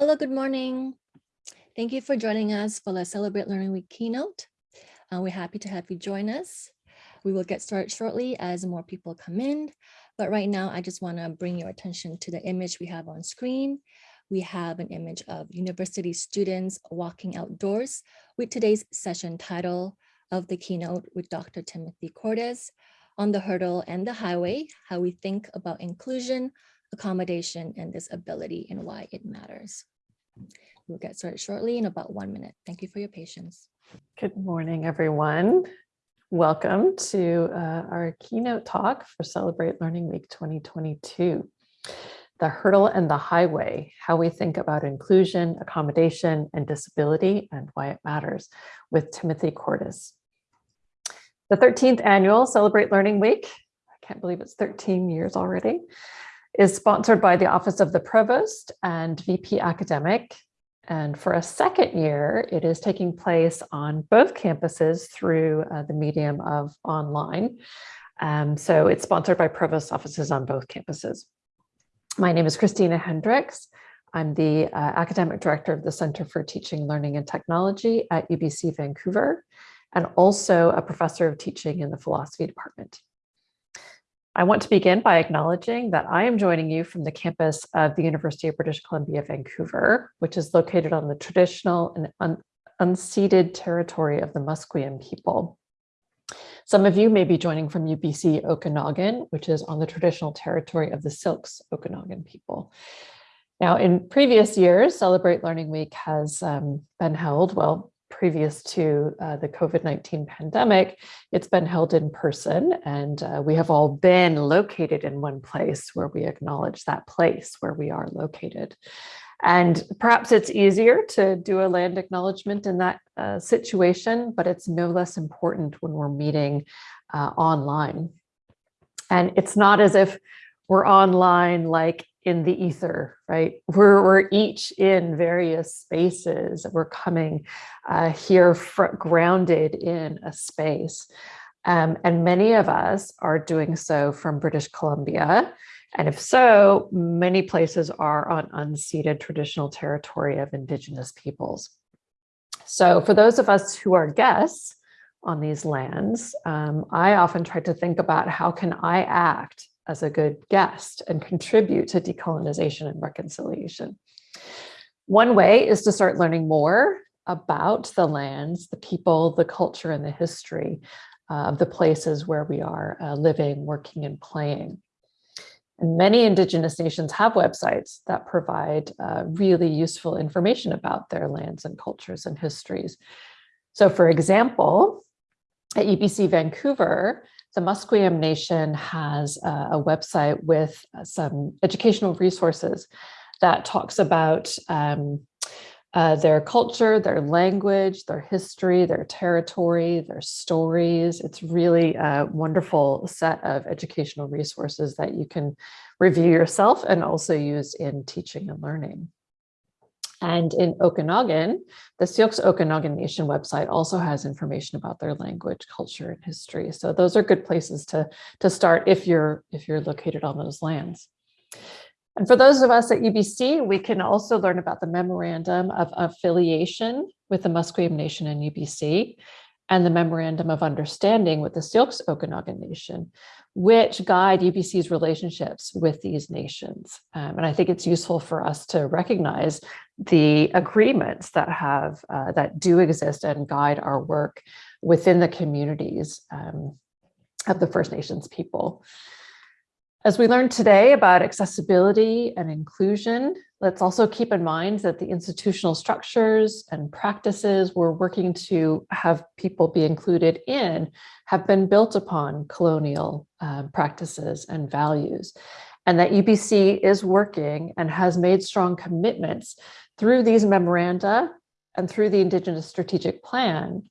Hello, good morning. Thank you for joining us for the Celebrate Learning Week keynote. Uh, we're happy to have you join us. We will get started shortly as more people come in. But right now, I just want to bring your attention to the image we have on screen. We have an image of university students walking outdoors with today's session title of the keynote with Dr. Timothy Cordes on the hurdle and the highway, how we think about inclusion, accommodation, and disability and why it matters. We'll get started shortly in about one minute. Thank you for your patience. Good morning, everyone. Welcome to uh, our keynote talk for Celebrate Learning Week 2022. The hurdle and the highway, how we think about inclusion, accommodation, and disability, and why it matters with Timothy Cordes. The 13th annual Celebrate Learning Week, I can't believe it's 13 years already, is sponsored by the Office of the Provost and VP Academic and for a second year, it is taking place on both campuses through uh, the medium of online. Um, so it's sponsored by provost offices on both campuses. My name is Christina Hendricks. I'm the uh, academic director of the Center for Teaching, Learning and Technology at UBC Vancouver, and also a professor of teaching in the philosophy department. I want to begin by acknowledging that I am joining you from the campus of the University of British Columbia, Vancouver, which is located on the traditional and un unceded territory of the Musqueam people. Some of you may be joining from UBC Okanagan, which is on the traditional territory of the Syilx Okanagan people. Now, in previous years, Celebrate Learning Week has um, been held, well, previous to uh, the COVID-19 pandemic, it's been held in person and uh, we have all been located in one place where we acknowledge that place where we are located. And perhaps it's easier to do a land acknowledgement in that uh, situation, but it's no less important when we're meeting uh, online. And it's not as if we're online like in the ether, right? We're, we're each in various spaces. We're coming uh, here grounded in a space. Um, and many of us are doing so from British Columbia. And if so, many places are on unceded traditional territory of Indigenous peoples. So for those of us who are guests on these lands, um, I often try to think about how can I act as a good guest and contribute to decolonization and reconciliation. One way is to start learning more about the lands, the people, the culture, and the history of the places where we are uh, living, working, and playing. And many Indigenous nations have websites that provide uh, really useful information about their lands and cultures and histories. So for example, at UBC Vancouver, the Musqueam Nation has a, a website with some educational resources that talks about um, uh, their culture, their language, their history, their territory, their stories. It's really a wonderful set of educational resources that you can review yourself and also use in teaching and learning. And in Okanagan, the Syilx Okanagan Nation website also has information about their language, culture, and history. So those are good places to, to start if you're, if you're located on those lands. And for those of us at UBC, we can also learn about the memorandum of affiliation with the Musqueam Nation and UBC and the memorandum of understanding with the Syilx Okanagan Nation, which guide UBC's relationships with these nations. Um, and I think it's useful for us to recognize the agreements that have uh, that do exist and guide our work within the communities um, of the First Nations people. As we learned today about accessibility and inclusion, let's also keep in mind that the institutional structures and practices we're working to have people be included in have been built upon colonial uh, practices and values, and that UBC is working and has made strong commitments through these memoranda and through the Indigenous Strategic Plan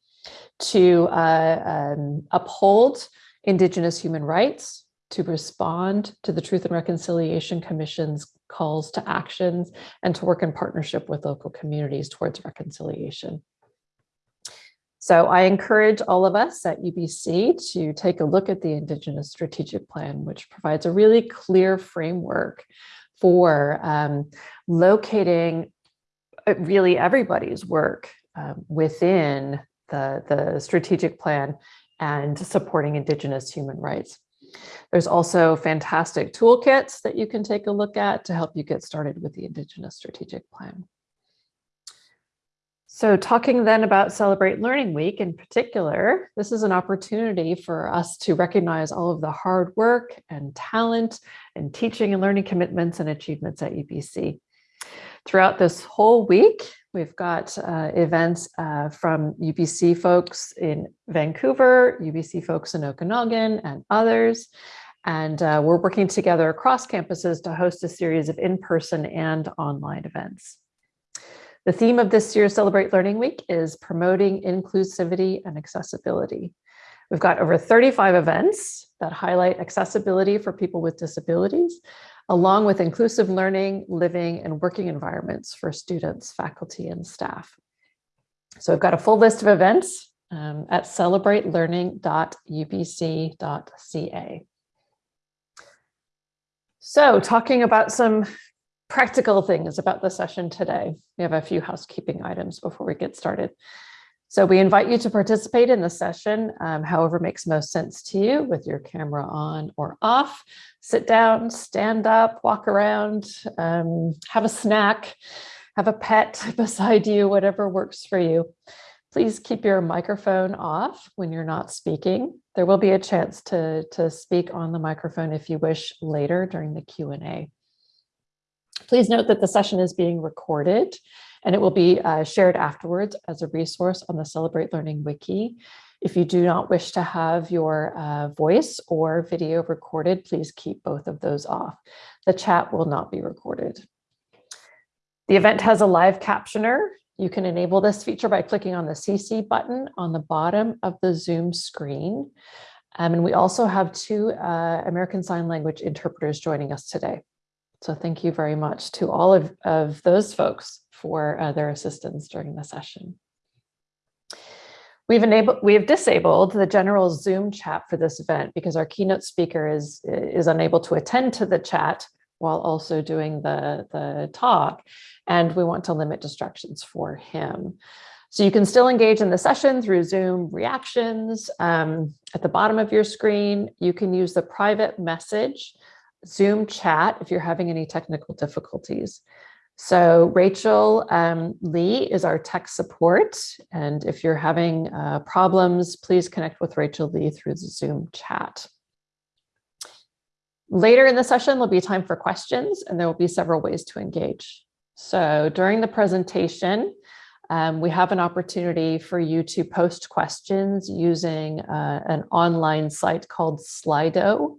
to uh, um, uphold Indigenous human rights, to respond to the Truth and Reconciliation Commission's calls to actions and to work in partnership with local communities towards reconciliation. So I encourage all of us at UBC to take a look at the Indigenous Strategic Plan, which provides a really clear framework for um, locating really everybody's work um, within the, the strategic plan and supporting Indigenous human rights. There's also fantastic toolkits that you can take a look at to help you get started with the Indigenous strategic plan. So talking then about Celebrate Learning Week in particular, this is an opportunity for us to recognize all of the hard work and talent and teaching and learning commitments and achievements at UBC. Throughout this whole week, we've got uh, events uh, from UBC folks in Vancouver, UBC folks in Okanagan and others. And uh, we're working together across campuses to host a series of in-person and online events. The theme of this year's Celebrate Learning Week is promoting inclusivity and accessibility. We've got over 35 events that highlight accessibility for people with disabilities, along with inclusive learning, living, and working environments for students, faculty, and staff. So I've got a full list of events um, at celebratelearning.ubc.ca. So talking about some practical things about the session today. We have a few housekeeping items before we get started. So we invite you to participate in the session, um, however makes most sense to you with your camera on or off. Sit down, stand up, walk around, um, have a snack, have a pet beside you, whatever works for you. Please keep your microphone off when you're not speaking. There will be a chance to, to speak on the microphone if you wish later during the Q&A. Please note that the session is being recorded and it will be uh, shared afterwards as a resource on the Celebrate Learning Wiki. If you do not wish to have your uh, voice or video recorded, please keep both of those off. The chat will not be recorded. The event has a live captioner. You can enable this feature by clicking on the CC button on the bottom of the Zoom screen. Um, and we also have two uh, American Sign Language interpreters joining us today. So thank you very much to all of, of those folks for uh, their assistance during the session. We've enabled, we have disabled the general Zoom chat for this event because our keynote speaker is, is unable to attend to the chat while also doing the, the talk. And we want to limit distractions for him. So you can still engage in the session through Zoom reactions. Um, at the bottom of your screen, you can use the private message Zoom chat if you're having any technical difficulties. So Rachel um, Lee is our tech support. And if you're having uh, problems, please connect with Rachel Lee through the Zoom chat. Later in the session, there'll be time for questions and there will be several ways to engage. So during the presentation, um, we have an opportunity for you to post questions using uh, an online site called Slido.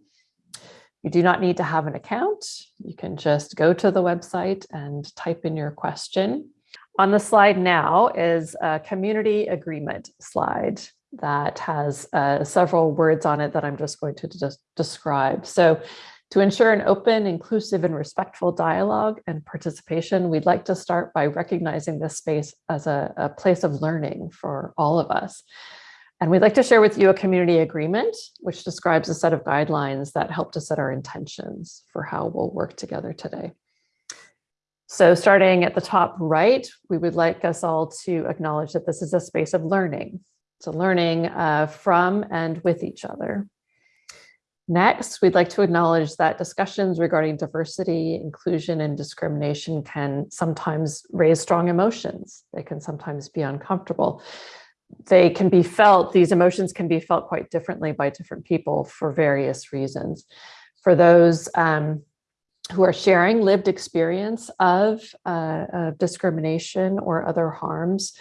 You do not need to have an account. You can just go to the website and type in your question. On the slide now is a community agreement slide that has uh, several words on it that I'm just going to describe. So to ensure an open, inclusive, and respectful dialogue and participation, we'd like to start by recognizing this space as a, a place of learning for all of us. And we'd like to share with you a community agreement, which describes a set of guidelines that help to set our intentions for how we'll work together today. So starting at the top right, we would like us all to acknowledge that this is a space of learning. So learning uh, from and with each other. Next, we'd like to acknowledge that discussions regarding diversity, inclusion, and discrimination can sometimes raise strong emotions. They can sometimes be uncomfortable they can be felt, these emotions can be felt quite differently by different people for various reasons. For those um, who are sharing lived experience of, uh, of discrimination or other harms,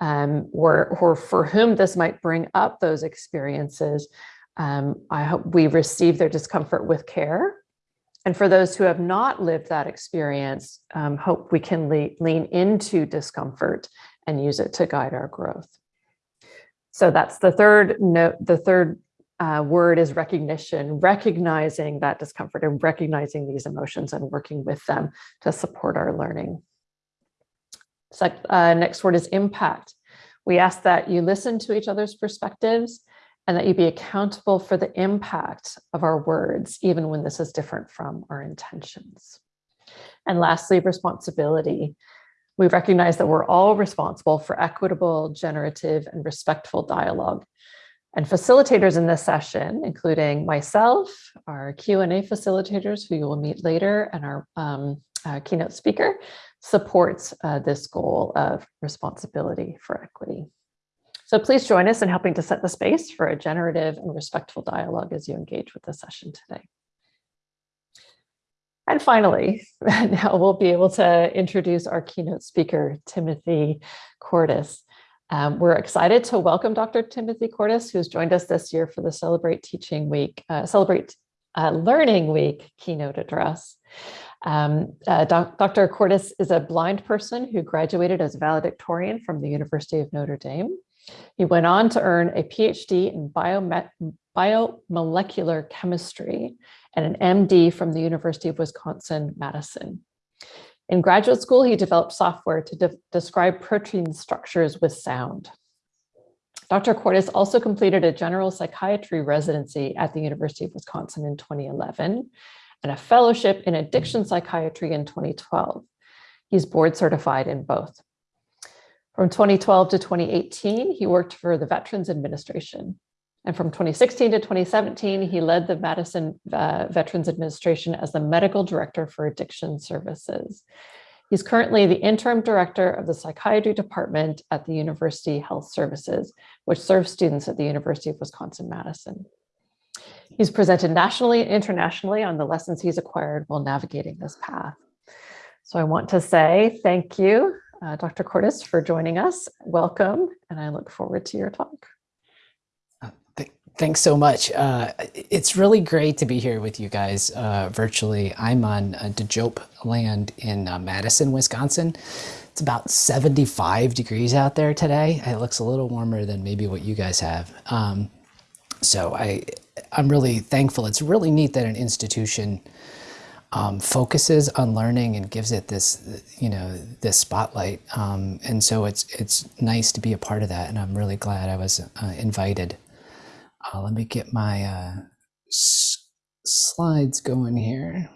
um, or, or for whom this might bring up those experiences, um, I hope we receive their discomfort with care. And for those who have not lived that experience, um, hope we can le lean into discomfort and use it to guide our growth. So that's the third note, the third uh, word is recognition, recognizing that discomfort and recognizing these emotions and working with them to support our learning. So, uh, next word is impact. We ask that you listen to each other's perspectives and that you be accountable for the impact of our words, even when this is different from our intentions. And lastly, responsibility. We recognize that we're all responsible for equitable, generative, and respectful dialogue. And facilitators in this session, including myself, our Q&A facilitators, who you will meet later, and our um, uh, keynote speaker, supports uh, this goal of responsibility for equity. So please join us in helping to set the space for a generative and respectful dialogue as you engage with the session today. And finally, now we'll be able to introduce our keynote speaker, Timothy Cordes. Um, we're excited to welcome Dr. Timothy Cordes, who's joined us this year for the Celebrate Teaching Week, uh, Celebrate uh, Learning Week keynote address. Um, uh, Dr. Cordes is a blind person who graduated as valedictorian from the University of Notre Dame. He went on to earn a PhD in biomolecular chemistry and an MD from the University of Wisconsin-Madison. In graduate school, he developed software to de describe protein structures with sound. Dr. Cordes also completed a general psychiatry residency at the University of Wisconsin in 2011 and a fellowship in addiction psychiatry in 2012. He's board certified in both. From 2012 to 2018, he worked for the Veterans Administration. And from 2016 to 2017, he led the Madison uh, Veterans Administration as the medical director for addiction services. He's currently the interim director of the psychiatry department at the University Health Services, which serves students at the University of Wisconsin-Madison. He's presented nationally and internationally on the lessons he's acquired while navigating this path. So I want to say thank you, uh, Dr. Cordes, for joining us. Welcome, and I look forward to your talk. Thanks so much. Uh, it's really great to be here with you guys uh, virtually. I'm on uh, Teejop land in uh, Madison, Wisconsin. It's about 75 degrees out there today. It looks a little warmer than maybe what you guys have. Um, so I, I'm really thankful. It's really neat that an institution um, focuses on learning and gives it this, you know, this spotlight. Um, and so it's it's nice to be a part of that. And I'm really glad I was uh, invited. Uh, let me get my uh, slides going here.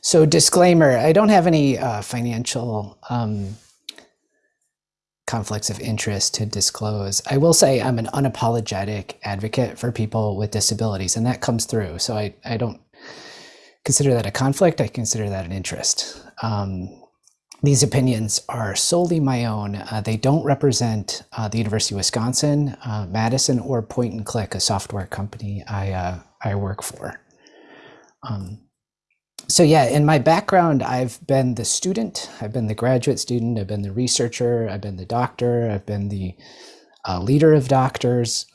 So disclaimer, I don't have any uh, financial um, conflicts of interest to disclose. I will say I'm an unapologetic advocate for people with disabilities, and that comes through. So I, I don't consider that a conflict, I consider that an interest. Um, these opinions are solely my own. Uh, they don't represent uh, the University of Wisconsin, uh, Madison, or Point and Click, a software company I, uh, I work for. Um, so yeah, in my background, I've been the student, I've been the graduate student, I've been the researcher, I've been the doctor, I've been the uh, leader of doctors.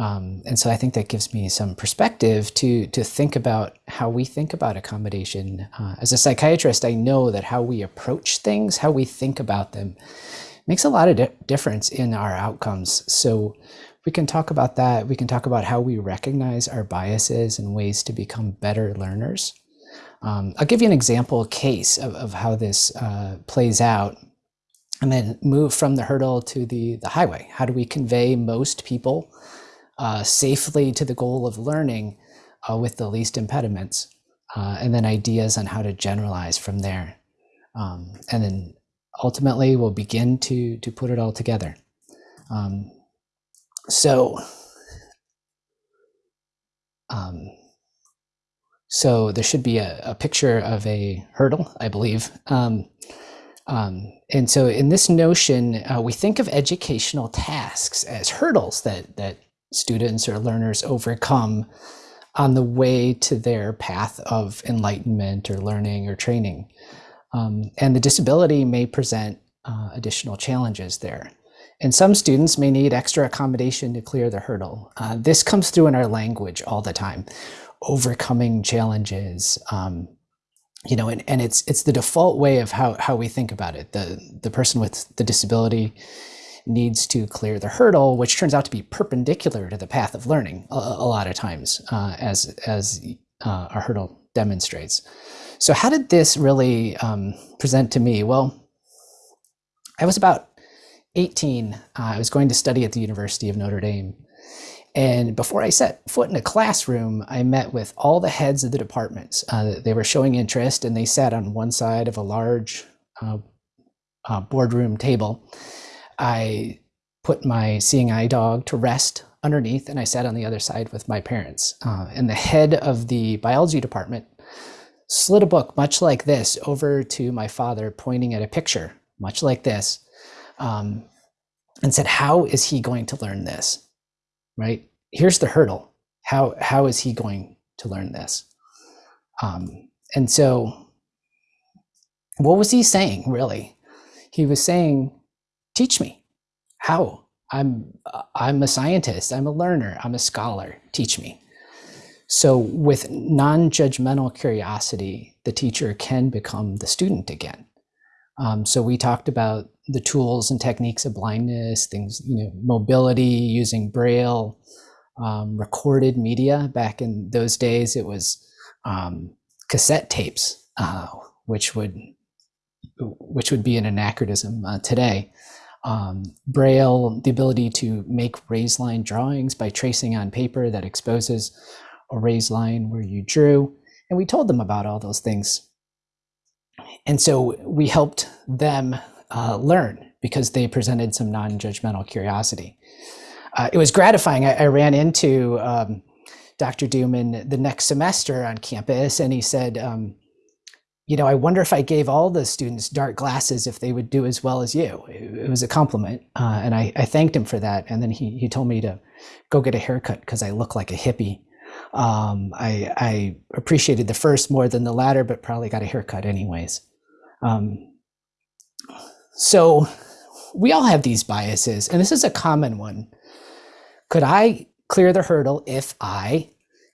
Um, and so I think that gives me some perspective to to think about how we think about accommodation. Uh, as a psychiatrist, I know that how we approach things, how we think about them, makes a lot of di difference in our outcomes. So we can talk about that. We can talk about how we recognize our biases and ways to become better learners. Um, I'll give you an example case of, of how this uh, plays out and then move from the hurdle to the, the highway. How do we convey most people uh, safely to the goal of learning uh, with the least impediments, uh, and then ideas on how to generalize from there. Um, and then ultimately we'll begin to, to put it all together. Um, so, um, so there should be a, a, picture of a hurdle, I believe. Um, um, and so in this notion, uh, we think of educational tasks as hurdles that, that students or learners overcome on the way to their path of enlightenment or learning or training. Um, and the disability may present uh, additional challenges there. And some students may need extra accommodation to clear the hurdle. Uh, this comes through in our language all the time, overcoming challenges, um, you know, and, and it's it's the default way of how, how we think about it. The, the person with the disability needs to clear the hurdle, which turns out to be perpendicular to the path of learning a, a lot of times, uh, as, as uh, our hurdle demonstrates. So how did this really um, present to me? Well, I was about 18. Uh, I was going to study at the University of Notre Dame. And before I set foot in a classroom, I met with all the heads of the departments. Uh, they were showing interest and they sat on one side of a large uh, uh, boardroom table, I put my seeing eye dog to rest underneath and I sat on the other side with my parents. Uh, and the head of the biology department slid a book much like this over to my father, pointing at a picture much like this, um, and said, How is he going to learn this? Right? Here's the hurdle. How, how is he going to learn this? Um, and so, what was he saying, really? He was saying, Teach me. How? I'm, I'm a scientist. I'm a learner. I'm a scholar. Teach me. So, with non judgmental curiosity, the teacher can become the student again. Um, so, we talked about the tools and techniques of blindness, things, you know, mobility, using Braille, um, recorded media. Back in those days, it was um, cassette tapes, uh, which would which would be an anachronism uh, today. Um, Braille, the ability to make raised line drawings by tracing on paper that exposes a raised line where you drew. And we told them about all those things. And so we helped them uh, learn because they presented some non judgmental curiosity. Uh, it was gratifying. I, I ran into um, Dr. Duman the next semester on campus, and he said, um, you know, I wonder if I gave all the students dark glasses if they would do as well as you. It, was a compliment, uh, and I, I, thanked him for that. And then he he told me to go get a haircut because I look like a hippie. Um, I, I, appreciated the first more than the latter, but probably got a haircut anyways. Um, so we all have these biases, and this is a common one. Could I clear the hurdle if I,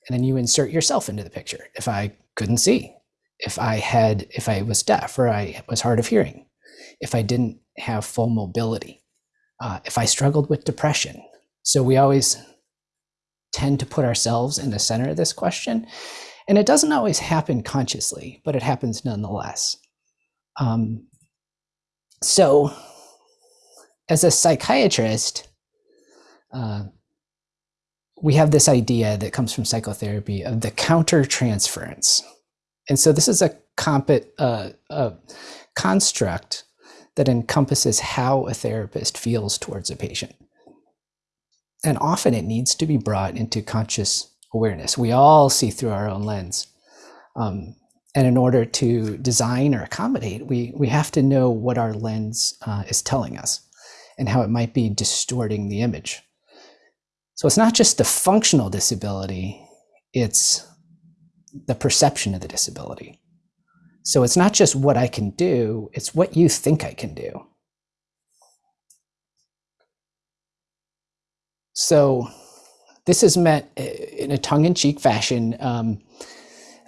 and then you insert yourself into the picture, if I couldn't see, if I had, if I was deaf or I was hard of hearing, if I didn't have full mobility, uh, if I struggled with depression. So we always tend to put ourselves in the center of this question. And it doesn't always happen consciously, but it happens nonetheless. Um, so, as a psychiatrist, uh, we have this idea that comes from psychotherapy of the countertransference. And so, this is a, comp- uh, a construct that encompasses how a therapist feels towards a patient and often it needs to be brought into conscious awareness. We all see through our own lens. Um, and in order to design or accommodate, we, we have to know what our lens uh, is telling us and how it might be distorting the image. So it's not just the functional disability, it's the perception of the disability. So it's not just what I can do, it's what you think I can do. So this is meant uh, in a tongue-in-cheek fashion um,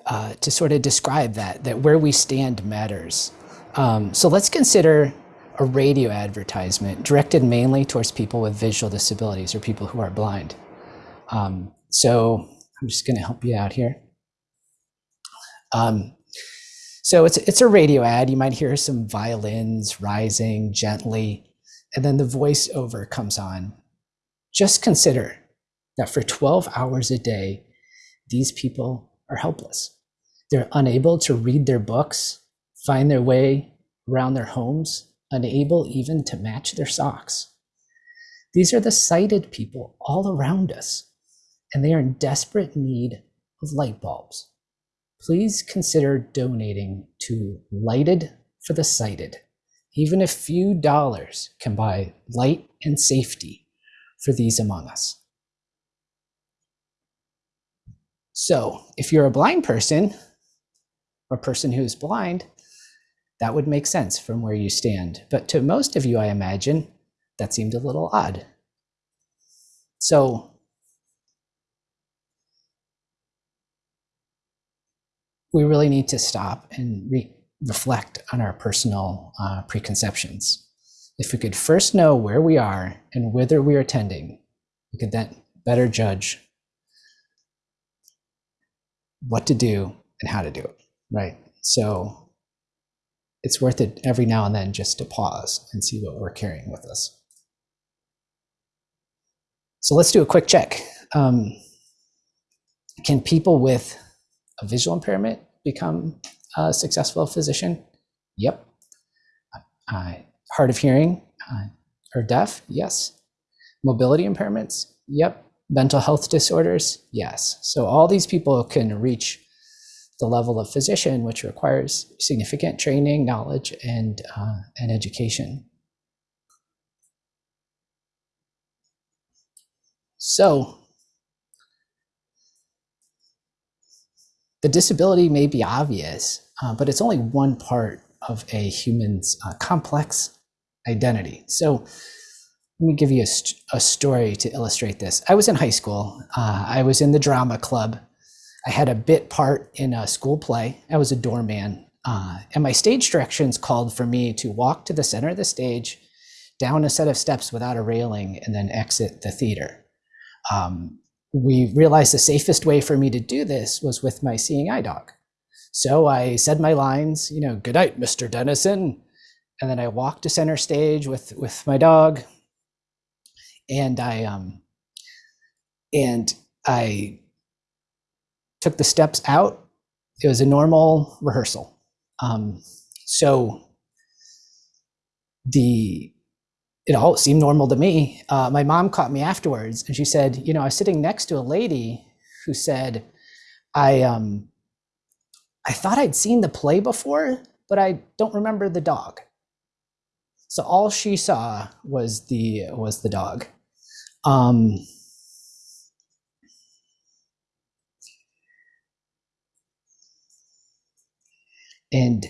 uh, to sort of describe that, that where we stand matters. Um, so let's consider a radio advertisement directed mainly towards people with visual disabilities or people who are blind. Um, so I'm just gonna help you out here. Um, so it's, it's a radio ad. You might hear some violins rising gently, and then the voiceover comes on just consider that for 12 hours a day, these people are helpless. They're unable to read their books, find their way around their homes, unable even to match their socks. These are the sighted people all around us, and they are in desperate need of light bulbs. Please consider donating to Lighted for the Sighted. Even a few dollars can buy light and safety for these among us. So, if you're a blind person, or a person who's blind, that would make sense from where you stand. But to most of you, I imagine, that seemed a little odd. So, we really need to stop and re reflect on our personal uh, preconceptions. If we could first know where we are and whither we are tending, we could then better judge what to do and how to do it, right? So it's worth it every now and then just to pause and see what we're carrying with us. So let's do a quick check. Um, can people with a visual impairment become a successful physician? Yep. I hard of hearing uh, or deaf? Yes. Mobility impairments? Yep. Mental health disorders? Yes. So all these people can reach the level of physician, which requires significant training, knowledge, and, uh, and education. So the disability may be obvious, uh, but it's only one part of a human's uh, complex identity. So let me give you a, st- a, story to illustrate this. I was in high school. Uh, I was in the drama club. I had a bit part in a school play. I was a doorman. Uh, and my stage directions called for me to walk to the center of the stage, down a set of steps without a railing, and then exit the theater. Um, we realized the safest way for me to do this was with my seeing eye dog. So I said my lines, you know, good night, Mr. Dennison. And then I walked to center stage with, with my dog. And I um and I took the steps out. It was a normal rehearsal. Um, so the it all seemed normal to me. Uh, my mom caught me afterwards, and she said, "You know, I was sitting next to a lady who said, I um, I thought I'd seen the play before, but I don't remember the dog." So all she saw was the was the dog. Um, and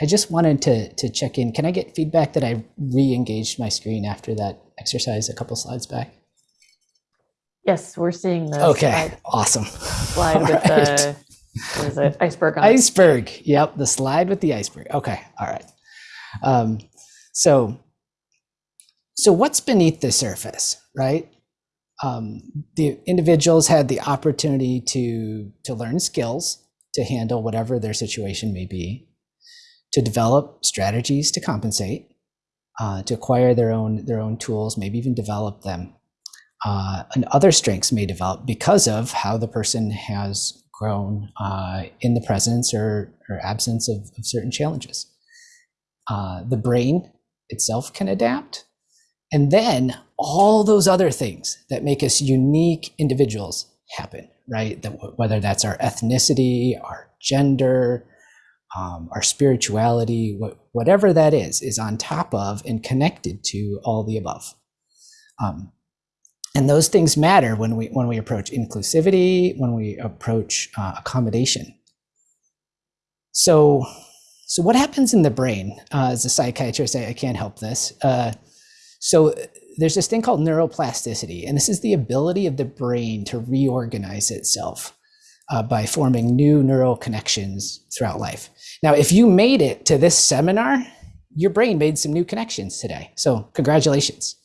I just wanted to to check in. Can I get feedback that I re-engaged my screen after that exercise a couple slides back? Yes, we're seeing the Okay, slide, awesome. slide All with right. the what is it? iceberg on it. iceberg. Yep, the slide with the iceberg. Okay, all right. Um, so, so what's beneath the surface, right? Um, the individuals had the opportunity to to learn skills to handle whatever their situation may be, to develop strategies to compensate, uh, to acquire their own their own tools, maybe even develop them. Uh, and other strengths may develop because of how the person has grown uh, in the presence or, or absence of, of certain challenges. Uh, the brain itself can adapt. And then all those other things that make us unique individuals happen, right? That whether that's our ethnicity, our gender, um, our spirituality, wh- whatever that is, is on top of and connected to all the above. Um, and those things matter when we when we approach inclusivity, when we approach uh, accommodation. So, so what happens in the brain? Uh, as a psychiatrist, I, I can't help this. Uh, so there's this thing called neuroplasticity, and this is the ability of the brain to reorganize itself uh, by forming new neural connections throughout life. Now, if you made it to this seminar, your brain made some new connections today. So congratulations.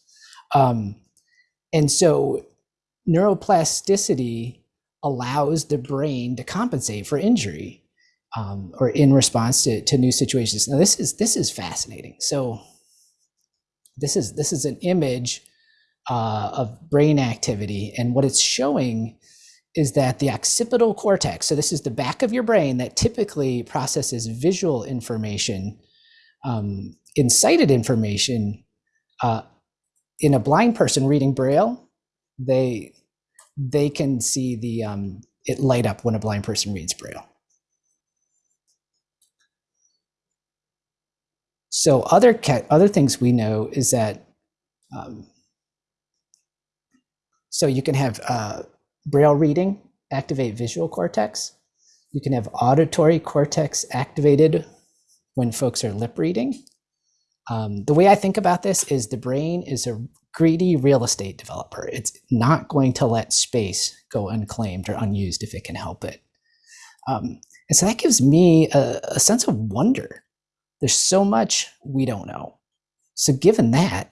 Um, and so neuroplasticity allows the brain to compensate for injury um, or in response to, to new situations. Now this is this is fascinating. So this is this is an image uh, of brain activity, and what it's showing is that the occipital cortex. So this is the back of your brain that typically processes visual information, um, incited information. Uh, in a blind person reading braille, they they can see the um, it light up when a blind person reads braille. So other other things we know is that um, so you can have uh, braille reading activate visual cortex. You can have auditory cortex activated when folks are lip reading. Um, the way I think about this is the brain is a greedy real estate developer. It's not going to let space go unclaimed or unused if it can help it. Um, and so that gives me a, a sense of wonder. There's so much we don't know. So, given that,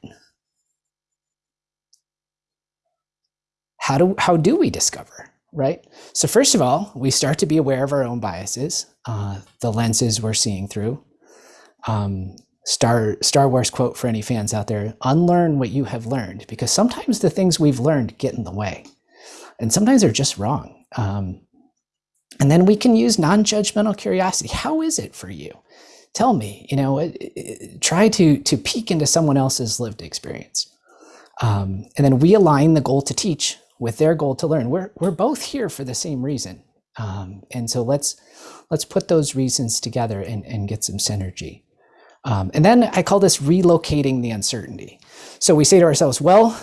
how do how do we discover? Right. So first of all, we start to be aware of our own biases, uh, the lenses we're seeing through. Um, Star Star Wars quote for any fans out there: "Unlearn what you have learned," because sometimes the things we've learned get in the way, and sometimes they're just wrong. Um, and then we can use non-judgmental curiosity. How is it for you tell me, you know, it- it- try to to peek into someone else's lived experience. Um, and then we align the goal to teach with their goal to learn. We're we're both here for the same reason. Um, and so let's let's put those reasons together and, and get some synergy. Um, and then I call this relocating the uncertainty. So we say to ourselves, well,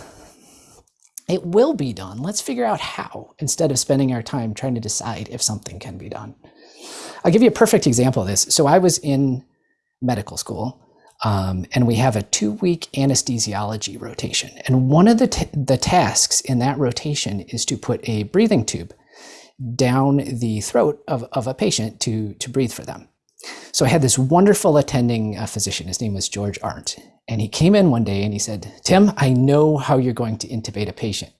it will be done. Let's figure out how instead of spending our time trying to decide if something can be done. I'll give you a perfect example of this. So I was in medical school um, and we have a two week anesthesiology rotation. And one of the, the tasks in that rotation is to put a breathing tube down the throat of, of a patient to, to breathe for them. So I had this wonderful attending uh, physician. His name was George Arndt. And he came in one day and he said, Tim, I know how you're going to intubate a patient.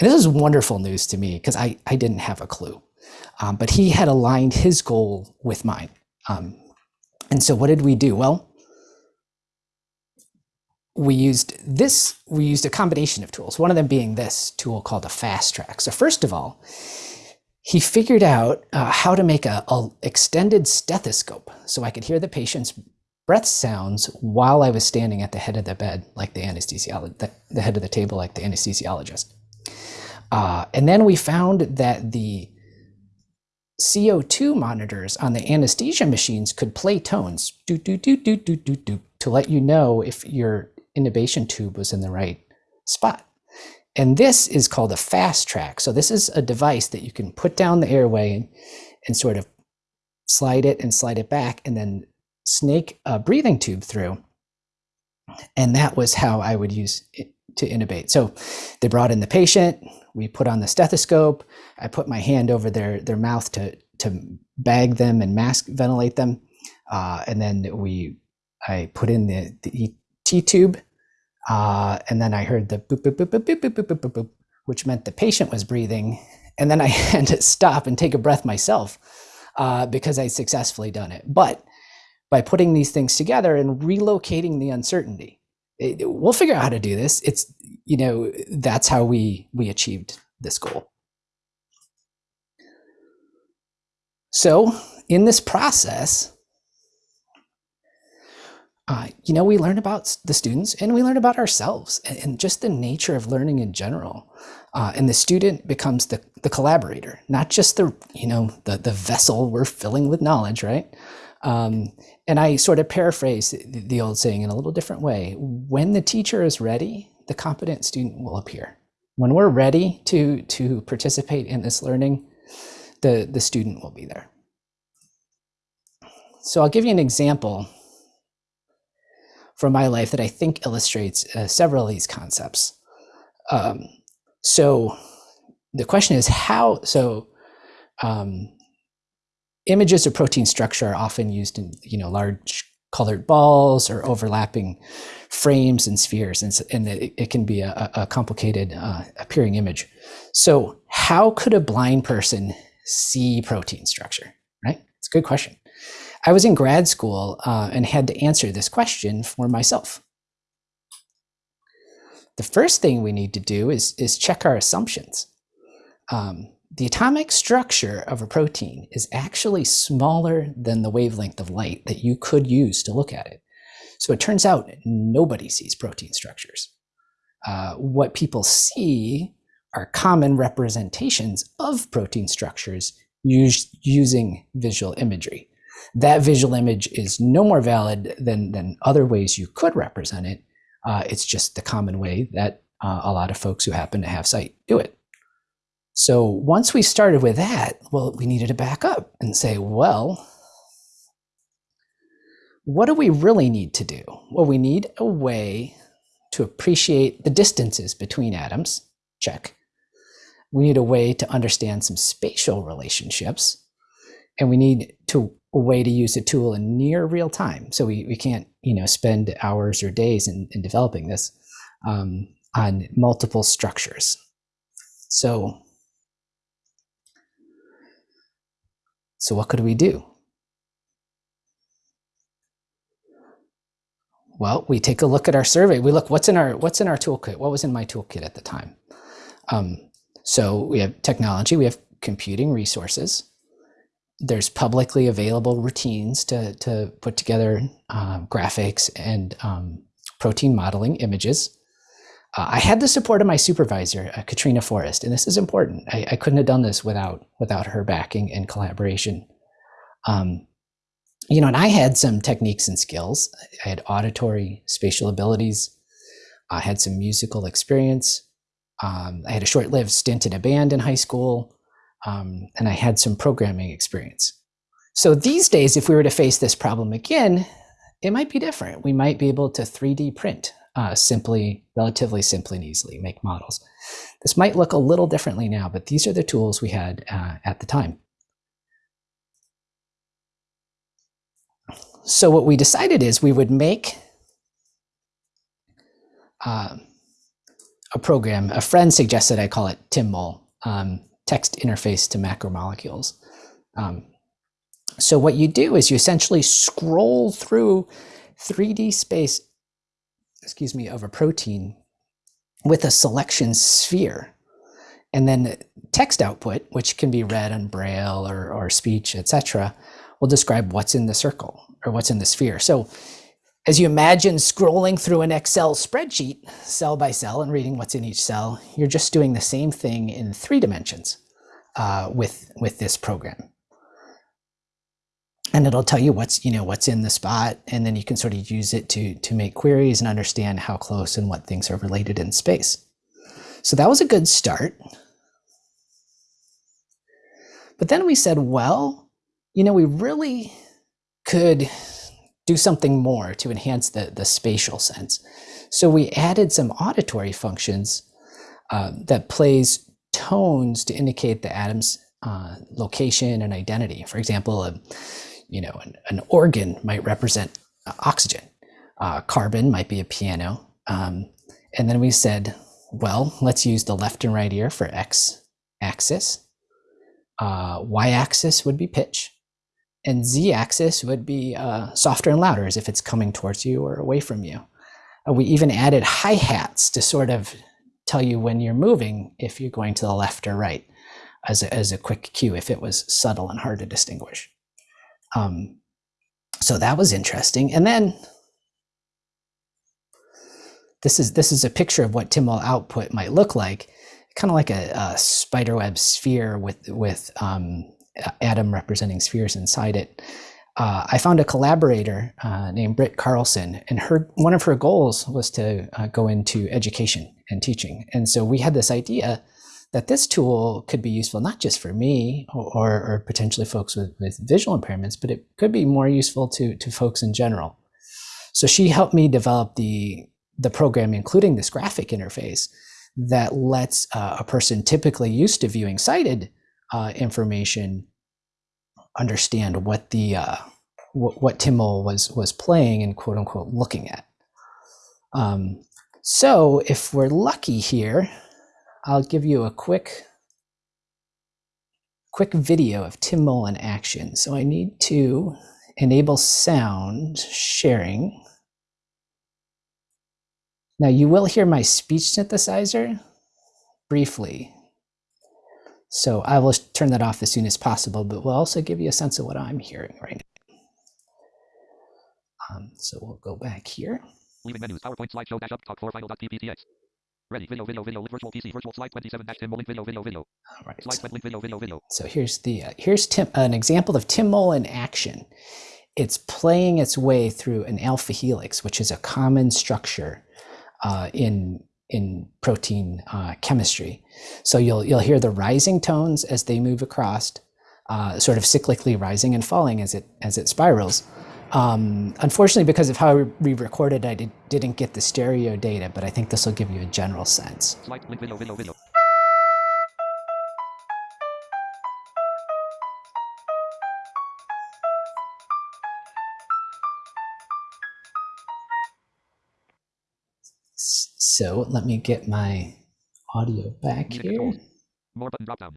And this is wonderful news to me because I, I didn't have a clue. Um, but he had aligned his goal with mine. Um, and so what did we do? Well, we used this, we used a combination of tools, one of them being this tool called a Fastrach. So first of all, he figured out uh, how to make a, a extended stethoscope so I could hear the patient's breath sounds while I was standing at the head of the bed, like the anesthesiologist, the, the head of the table, like the anesthesiologist. Uh, and then we found that the CO2 monitors on the anesthesia machines could play tones do, do, do, do, do, do, do, to let you know if your intubation tube was in the right spot. And this is called a Fastrach. So this is a device that you can put down the airway and, and sort of slide it and slide it back and then snake a breathing tube through. And that was how I would use it to intubate. So they brought in the patient, we put on the stethoscope, I put my hand over their, their mouth to, to bag them and mask ventilate them. Uh, and then we, I put in the, the tube uh, and then I heard the boop, boop, boop, boop, boop, boop, boop, boop, boop, which meant the patient was breathing. And then I had to stop and take a breath myself uh, because I'd successfully done it. But by putting these things together and relocating the uncertainty, it, we'll figure out how to do this. It's, you know, that's how we, we achieved this goal. So in this process, uh, you know, we learn about the students and we learn about ourselves and, just the nature of learning in general. Uh, and the student becomes the, the collaborator, not just the, you know, the, the vessel we're filling with knowledge, right? Um, and I sort of paraphrase the, the old saying in a little different way. When the teacher is ready, the competent student will appear. When we're ready to, to participate in this learning, the, the student will be there. So I'll give you an example from my life that I think illustrates uh, several of these concepts. Um, so the question is how, so um, images of protein structure are often used in, you know, large colored balls or overlapping frames and spheres, and, and it, it, can be a, a complicated uh, appearing image. So how could a blind person see protein structure, right? It's a good question. I was in grad school uh, and had to answer this question for myself. The first thing we need to do is, is check our assumptions. Um, the atomic structure of a protein is actually smaller than the wavelength of light that you could use to look at it. So it turns out nobody sees protein structures. Uh, what people see are common representations of protein structures used using visual imagery that visual image is no more valid than, than other ways you could represent it. Uh, it's just the common way that uh, a lot of folks who happen to have sight do it. So once we started with that, well, we needed to back up and say, well, what do we really need to do? Well, we need a way to appreciate the distances between atoms. Check. We need a way to understand some spatial relationships. And we need to way to use a tool in near real time. So we, we can't, you know, spend hours or days in, in developing this um, on multiple structures. So, so what could we do? Well, we take a look at our survey. We look what's in our what's in our toolkit. What was in my toolkit at the time? Um, so we have technology. We have computing resources there's publicly available routines to, to put together uh, graphics and um, protein modeling images. Uh, I had the support of my supervisor, uh, Katrina Forrest, and this is important. I, I, couldn't have done this without without her backing and collaboration. Um, you know, and I had some techniques and skills. I had auditory, spatial abilities. I had some musical experience. Um, I had a short-lived stint in a band in high school, um, and I had some programming experience. So these days, if we were to face this problem again, it might be different. We might be able to 3D print uh, simply, relatively simply and easily, make models. This might look a little differently now, but these are the tools we had uh, at the time. So what we decided is we would make uh, a program. A friend suggested I call it TIMMOL, um, text interface to macromolecules. Um, so what you do is you essentially scroll through 3D space, excuse me, of a protein with a selection sphere. And then text output, which can be read on braille or, or speech, etc., will describe what's in the circle or what's in the sphere. So as you imagine scrolling through an Excel spreadsheet, cell by cell, and reading what's in each cell, you're just doing the same thing in three dimensions uh, with, with this program. And it'll tell you what's, you know, what's in the spot, and then you can sort of use it to, to make queries and understand how close and what things are related in space. So that was a good start. But then we said, well, you know, we really could do something more to enhance the, the spatial sense. So we added some auditory functions uh, that plays tones to indicate the atom's uh, location and identity. For example, a, you know, an, an organ might represent oxygen. Uh, carbon might be a piano. Um, and then we said, well, let's use the left and right ear for x axis. Uh, y axis would be pitch and z-axis would be uh, softer and louder as if it's coming towards you or away from you. Uh, we even added hi-hats to sort of tell you when you're moving if you're going to the left or right as a, as a quick cue if it was subtle and hard to distinguish. Um, so that was interesting. And then this is this is a picture of what TIMMOL output might look like, kind of like a, a spiderweb sphere with with um, atom representing spheres inside it. Uh, I found a collaborator uh, named Britt Carlson, and her one of her goals was to uh, go into education and teaching. And so we had this idea that this tool could be useful not just for me or, or potentially folks with, with visual impairments, but it could be more useful to, to folks in general. So she helped me develop the, the program, including this graphic interface that lets uh, a person typically used to viewing sighted uh, information understand what the uh, what, what TIMMOL was was playing and quote unquote looking at. Um, so if we're lucky here, I'll give you a quick quick video of TIMMOL in action. So I need to enable sound sharing. Now you will hear my speech synthesizer briefly. So I will turn that off as soon as possible, but we'll also give you a sense of what I'm hearing right now. Um, so we'll go back here. Leaving menus, PowerPoint slideshow dash up talk for final.pptx. Ready, video, video, video, virtual PC, virtual slide 27 dash Tim link video, video, video. All right. Slide link video, video, video. So here's the uh, here's Tim, an example of TIMMOL in action. It's playing its way through an alpha helix, which is a common structure uh, in in protein uh, chemistry. So you'll you'll hear the rising tones as they move across, uh, sort of cyclically rising and falling as it as it spirals. Um, unfortunately, because of how we recorded, I did, didn't get the stereo data, but I think this will give you a general sense. So let me get my audio back here. controls. More button drop down.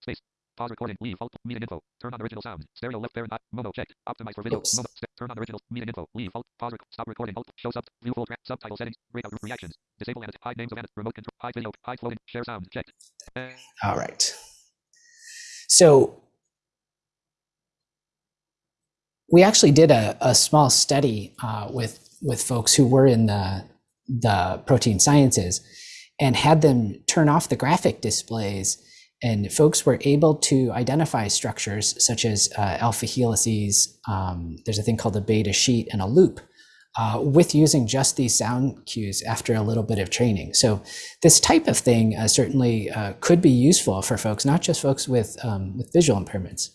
Space. Pause recording. Leave. Alt. Meeting info. Turn on original sound. Stereo left parent. Mono checked. Optimize for video. Oops. Mono. Turn on original. Meeting info. Leave. Alt. Pause. Rec- stop recording. Alt. Show sub. View full track. Subtitle settings. Breakout reactions. Disable and hide names of edit. Remote control. Hide video. Hide floating. Share sound. Checked. All right. So we actually did a, a small study uh, with with folks who were in the the protein sciences and had them turn off the graphic displays. And folks were able to identify structures such as uh, alpha helices um, there's a thing called a beta sheet and a loop uh, with using just these sound cues after a little bit of training. So this type of thing uh, certainly uh, could be useful for folks not just folks with um, with visual impairments.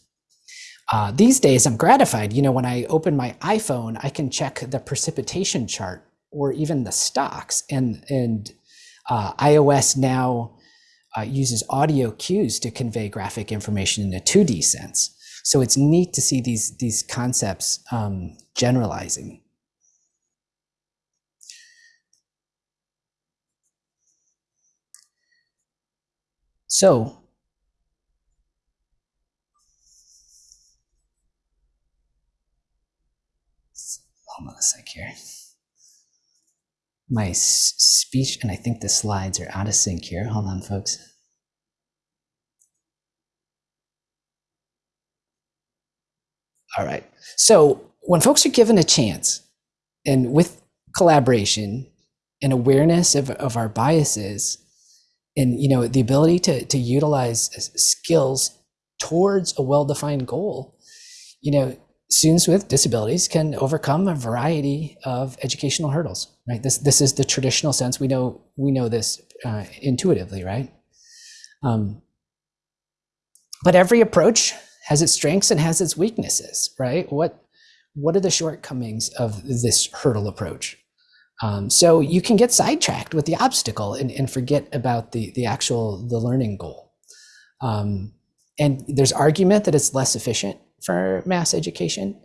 Uh, these days, I'm gratified. You know, when I open my iPhone, I can check the precipitation chart or even the stocks. And and uh, iOS now uh, uses audio cues to convey graphic information in a 2D sense. So it's neat to see these these concepts um, generalizing. So hold on a sec here. My speech and I think the slides are out of sync here. Hold on, folks. All right. So when folks are given a chance and with collaboration and awareness of, of our biases and you know the ability to, to utilize skills towards a well-defined goal, you know, students with disabilities can overcome a variety of educational hurdles right? This this is the traditional sense. We know we know this uh, intuitively right? Um, but every approach has its strengths and has its weaknesses right? What what are the shortcomings of this hurdle approach? Um, so you can get sidetracked with the obstacle and, and forget about the the actual the learning goal. Um, and there's argument that it's less efficient for mass education.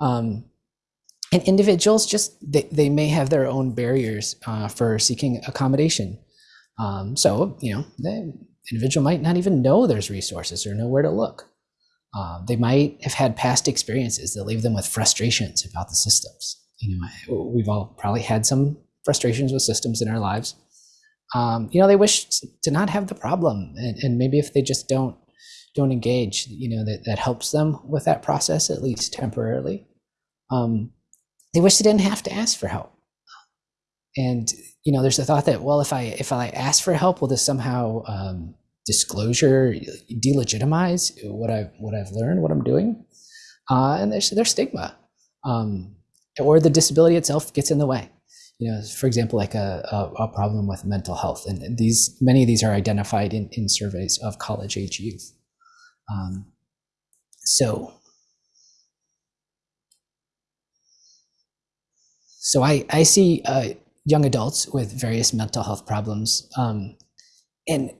Um, and individuals just they, they may have their own barriers uh, for seeking accommodation. Um, so you know, the individual might not even know there's resources or know where to look. Uh, they might have had past experiences that leave them with frustrations about the systems. You know, we've all probably had some frustrations with systems in our lives. Um, you know, they wish to not have the problem, and, and maybe if they just don't don't engage, you know, that, that helps them with that process, at least temporarily. Um, they wish they didn't have to ask for help. And, you know, there's a thought that, well, if I, if I ask for help, will this somehow um, disclosure delegitimize what I've, what I've learned, what I'm doing? Uh, and there's, there's stigma. Um, or the disability itself gets in the way you know, for example, like a, a, a, problem with mental health. And these many of these are identified in, in surveys of college age youth. Um, so, so I, I see uh, young adults with various mental health problems, um, and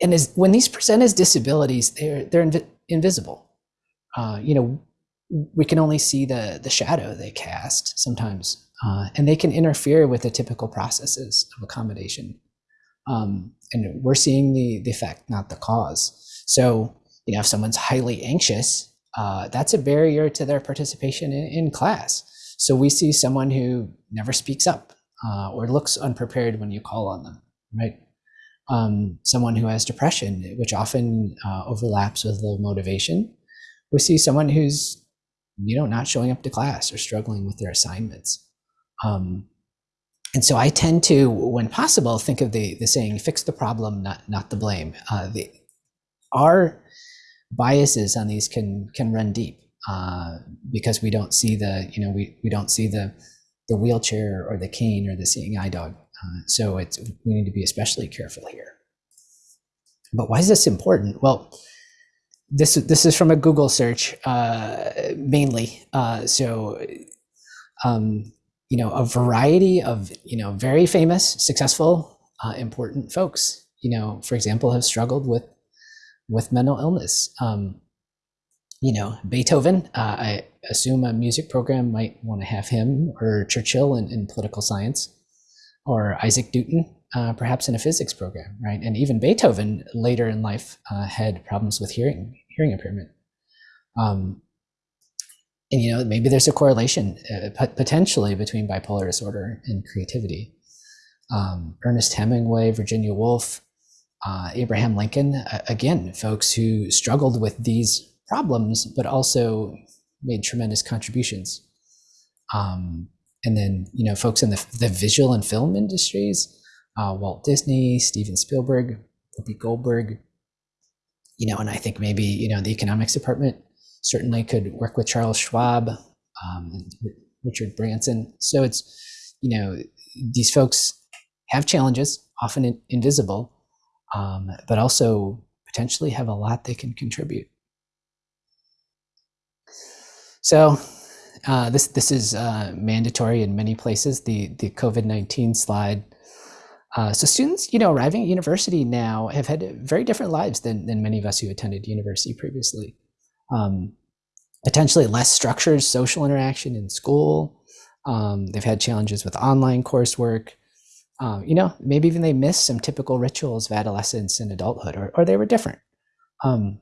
and as when these present as disabilities, they're they're invi- invisible. Uh, you know, we can only see the the shadow they cast sometimes, uh, and they can interfere with the typical processes of accommodation. Um, and we're seeing the the effect, not the cause. So you know, if someone's highly anxious, uh, that's a barrier to their participation in, in, class. So we see someone who never speaks up uh, or looks unprepared when you call on them, right? Um, someone who has depression, which often uh, overlaps with low motivation. We see someone who's, you know, not showing up to class or struggling with their assignments. Um, and so I tend to, when possible, think of the the saying, "Fix the problem, not not the blame." Uh, the our biases on these can can run deep uh, because we don't see the you know we we don't see the the wheelchair or the cane or the seeing eye dog. Uh, so it's we need to be especially careful here. But why is this important? Well, this this is from a Google search uh, mainly. Uh, so um, you know a variety of you know very famous, successful, uh, important folks. You know, for example, have struggled with with mental illness. Um, you know, Beethoven, uh, I assume a music program might want to have him or Churchill in, in political science or Isaac Newton, uh, perhaps in a physics program, right? And even Beethoven later in life uh, had problems with hearing, hearing impairment. Um, and, you know, maybe there's a correlation uh, potentially between bipolar disorder and creativity. Um, Ernest Hemingway, Virginia Woolf, uh, Abraham Lincoln, again, folks who struggled with these problems, but also made tremendous contributions. Um, and then you know folks in the, the visual and film industries, uh, Walt Disney, Steven Spielberg, Whoopi Goldberg. You know, and I think maybe you know the economics department certainly could work with Charles Schwab, um, and Richard Branson. So it's you know these folks have challenges, often in, invisible, um, but also potentially have a lot they can contribute. So uh, this this is uh, mandatory in many places. The the COVID nineteen slide. Uh, so students, you know, arriving at university now have had very different lives than than many of us who attended university previously. Um, potentially less structured social interaction in school. Um, they've had challenges with online coursework. Um, you know, maybe even they missed some typical rituals of adolescence and adulthood, or, or they were different. Um,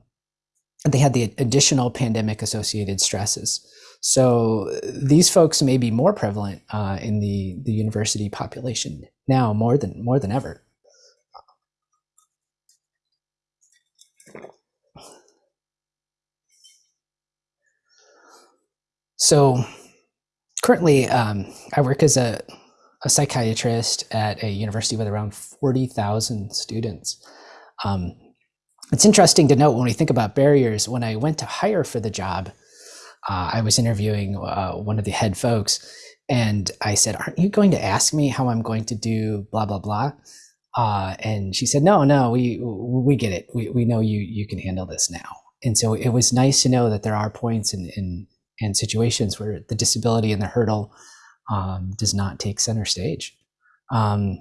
they had the additional pandemic associated stresses. So these folks may be more prevalent uh, in the, the university population now more than more than ever. So currently, um, I work as a, a, psychiatrist at a university with around 40,000 students. Um, it's interesting to note when we think about barriers, when I went to hire for the job, uh, I was interviewing uh, one of the head folks, and I said, Aren't you going to ask me how I'm going to do blah, blah, blah? Uh, and she said, No, no, we, we get it. We, we know you, you can handle this now. And so it was nice to know that there are points in, in, in situations where the disability and the hurdle um, does not take center stage. Um,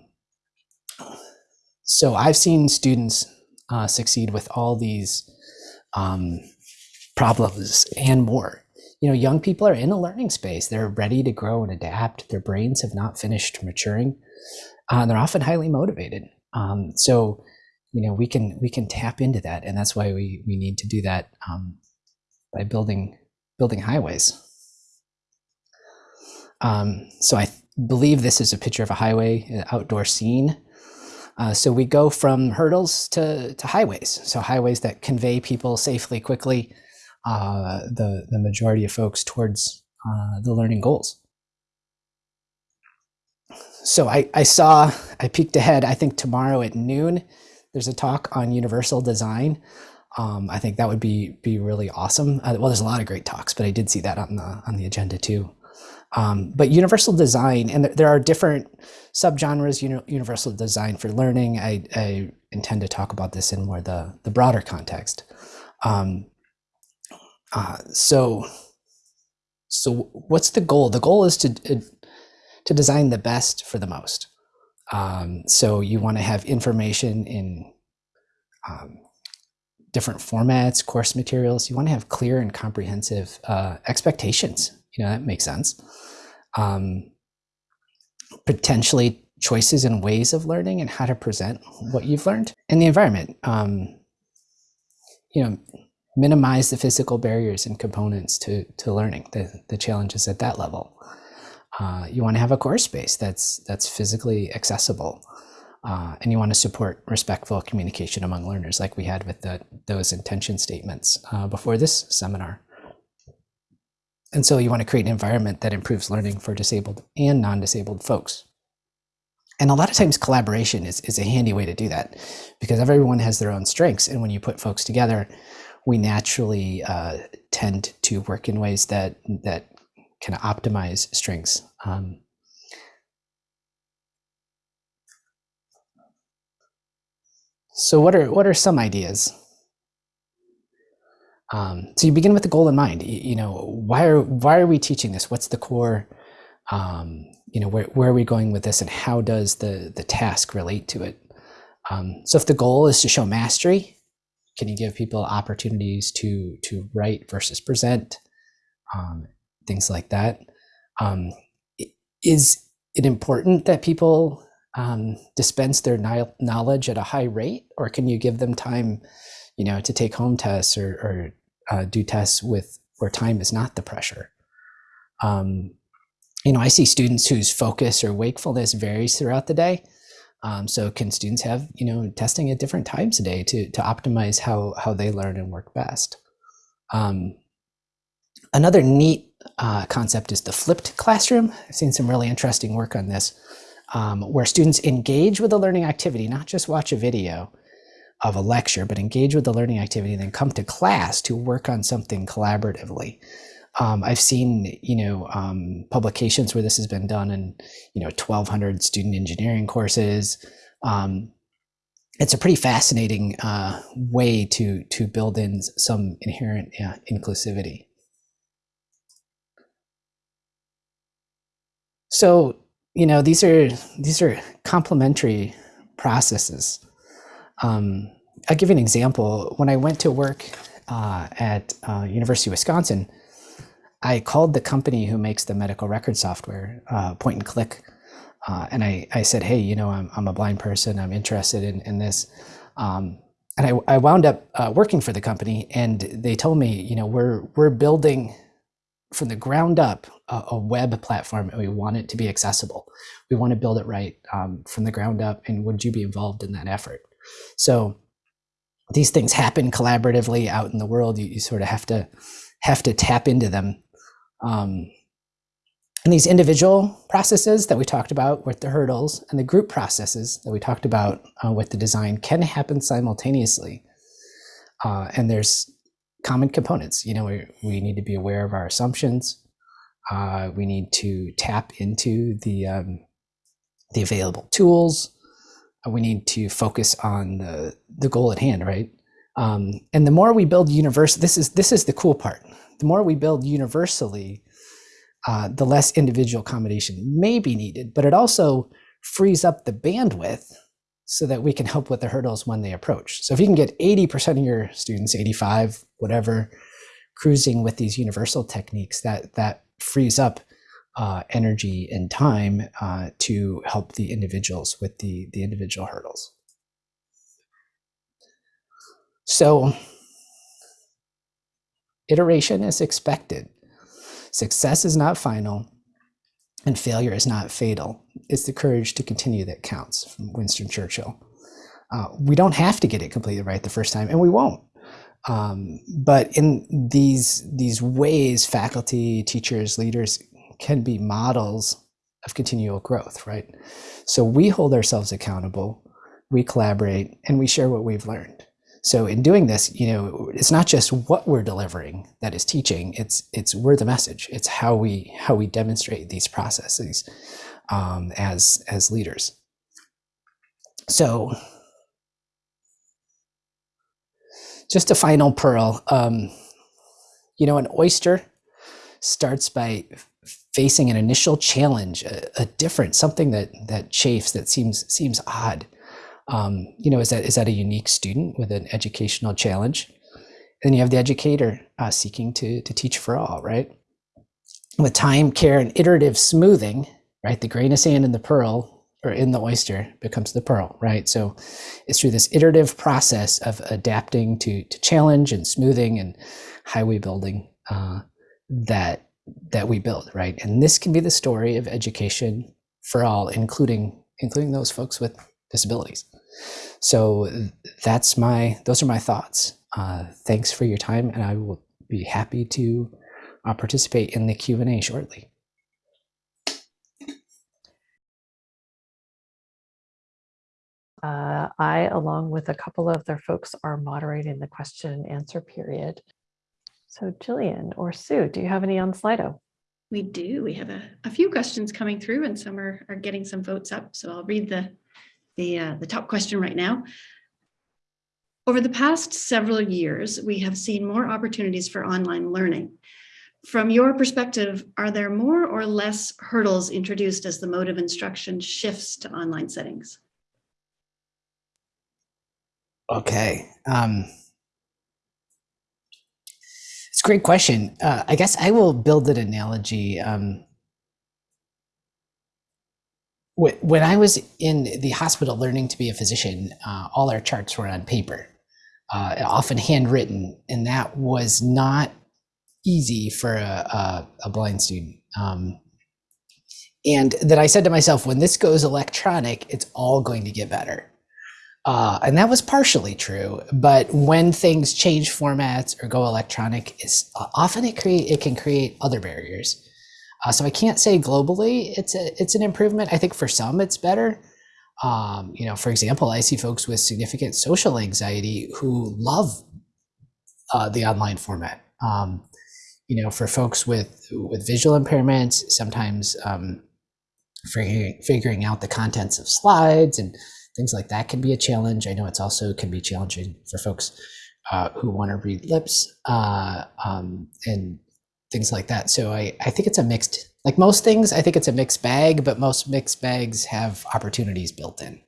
so I've seen students uh, succeed with all these um, problems and more. You know, young people are in a learning space. They're ready to grow and adapt. Their brains have not finished maturing. Uh, they're often highly motivated. Um, so, you know, we can we can tap into that, and that's why we we need to do that um, by building building highways. Um, so I believe this is a picture of a highway, an outdoor scene. Uh, so we go from hurdles to, to highways. So highways that convey people safely, quickly, uh, the, the majority of folks towards uh, the learning goals. So I, I saw, I peeked ahead, I think tomorrow at noon, there's a talk on universal design. Um, I think that would be be really awesome. Uh, well, there's a lot of great talks, but I did see that on the on the agenda too. Um, but universal design, and there, there are different subgenres. Uni universal design for learning. I, I, intend to talk about this in more the the broader context. Um, uh, so, so what's the goal? The goal is to to design the best for the most. Um, so you want to have information in um, different formats, course materials. You want to have clear and comprehensive uh, expectations. You know, that makes sense. Um, potentially choices and ways of learning and how to present what you've learned and the environment. Um, you know, minimize the physical barriers and components to, to learning, the, the challenges at that level. Uh, you want to have a course space that's that's physically accessible. Uh, and you want to support respectful communication among learners like we had with the, those intention statements uh, before this seminar. And so you want to create an environment that improves learning for disabled and non-disabled folks. And a lot of times collaboration is, is a handy way to do that because everyone has their own strengths. And when you put folks together, we naturally uh, tend to work in ways that, that can optimize strengths. Um, So what are what are some ideas? Um, so you begin with the goal in mind. You, you, know, why are why are we teaching this? What's the core? Um, you know, where where are we going with this, and how does the the task relate to it? Um, so if the goal is to show mastery, can you give people opportunities to to write versus present, um, things like that? Um, is it important that people um, dispense their knowledge at a high rate, or can you give them time, you know, to take home tests or, or uh, do tests with where time is not the pressure? Um, you know, I see students whose focus or wakefulness varies throughout the day. Um, so can students have, you know, testing at different times a day to, to optimize how, how they learn and work best? Um, another neat uh, concept is the flipped classroom. I've seen some really interesting work on this, um, where students engage with a learning activity, not just watch a video of a lecture, but engage with the learning activity and then come to class to work on something collaboratively. Um, I've seen, you know, um, publications where this has been done in, you know, 1,200 student engineering courses. Um, it's a pretty fascinating uh, way to to build in some inherent uh, inclusivity. So, you know, these are these are complementary processes. Um, I'll give you an example. When I went to work uh, at uh, University of Wisconsin, I called the company who makes the medical record software, uh, Point and Click, uh, and I, I said, hey, you know, I'm, I'm a blind person. I'm interested in, in this. Um, and I, I wound up uh, working for the company, and they told me, you know, we're we're building from the ground up a, a web platform, and we want it to be accessible. We want to build it right um, from the ground up. And would you be involved in that effort? So these things happen collaboratively out in the world. You, you sort of have to have to tap into them. Um, and these individual processes that we talked about with the hurdles and the group processes that we talked about uh, with the design can happen simultaneously. Uh, and there's common components. You know, we, we need to be aware of our assumptions. Uh, we need to tap into the um, the available tools. We need to focus on the the goal at hand, right? Um, and the more we build universe, this is this is the cool part. The more we build universally, uh, the less individual accommodation may be needed, but it also frees up the bandwidth so that we can help with the hurdles when they approach. So if you can get 80% of your students, 85, whatever, cruising with these universal techniques, that that frees up uh, energy and time uh, to help the individuals with the, the individual hurdles. So iteration is expected. Success is not final and failure is not fatal. It's the courage to continue that counts from Winston Churchill. Uh, we don't have to get it completely right the first time, and we won't. Um, but in these these ways, faculty, teachers, leaders can be models of continual growth, right? So we hold ourselves accountable, we collaborate, and we share what we've learned. So in doing this, you know, it's not just what we're delivering that is teaching. It's it's we're the message. It's how we how we demonstrate these processes um, as as leaders. So just a final pearl. Um, you know, an oyster starts by facing an initial challenge, a, a different something that that chafes that seems seems odd um, you know, is that is that a unique student with an educational challenge? And then you have the educator uh, seeking to to teach for all, right? With time, care, and iterative smoothing, right? The grain of sand in the pearl or in the oyster becomes the pearl, right? So it's through this iterative process of adapting to to challenge and smoothing and highway building uh, that that we build, right? And this can be the story of education for all, including including those folks with disabilities. So that's my those are my thoughts. Uh, thanks for your time, and I will be happy to uh, participate in the Q and A shortly. Uh, I, along with a couple of their folks, are moderating the question and answer period. So Jillian or Sue, do you have any on Slido? We do. We have a, a few questions coming through and some are, are getting some votes up. So I'll read the the, uh, the top question right now. Over the past several years, we have seen more opportunities for online learning. From your perspective, are there more or less hurdles introduced as the mode of instruction shifts to online settings? Okay. Um, a great question. Uh, I guess I will build an analogy. Um, when I was in the hospital learning to be a physician, uh, all our charts were on paper, uh, often handwritten, and that was not easy for a, a, a blind student. Um, and then I said to myself, when this goes electronic, it's all going to get better. Uh, and that was partially true, but when things change formats or go electronic, is uh, often it create it can create other barriers. Uh, so I can't say globally it's a it's an improvement. I think for some it's better. Um, you know, for example, I see folks with significant social anxiety who love uh, the online format. Um, you know, for folks with with visual impairments, sometimes um, figuring figuring out the contents of slides and things like that can be a challenge. I know it's also can be challenging for folks uh, who want to read lips uh, um, and things like that. So I, I think it's a mixed, like most things, I think it's a mixed bag, but most mixed bags have opportunities built in.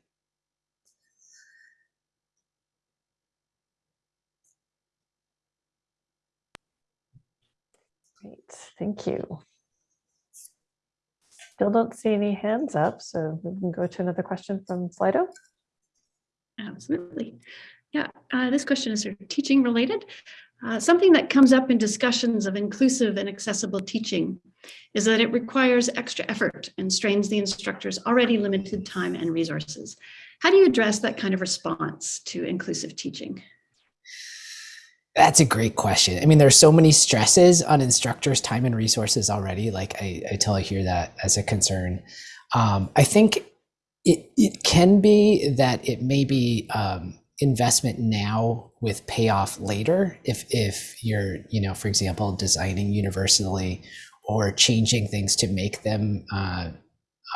Great, thank you. Still don't see any hands up, so we can go to another question from Slido. Absolutely. Yeah, uh, this question is sort of teaching related. Uh, something that comes up in discussions of inclusive and accessible teaching is that it requires extra effort and strains the instructor's already limited time and resources. How do you address that kind of response to inclusive teaching? That's a great question. I mean, there's so many stresses on instructors' time and resources already. Like I, I totally hear that as a concern. Um, I think it, it can be that it may be um, investment now with payoff later if if you're you know for example designing universally or changing things to make them uh,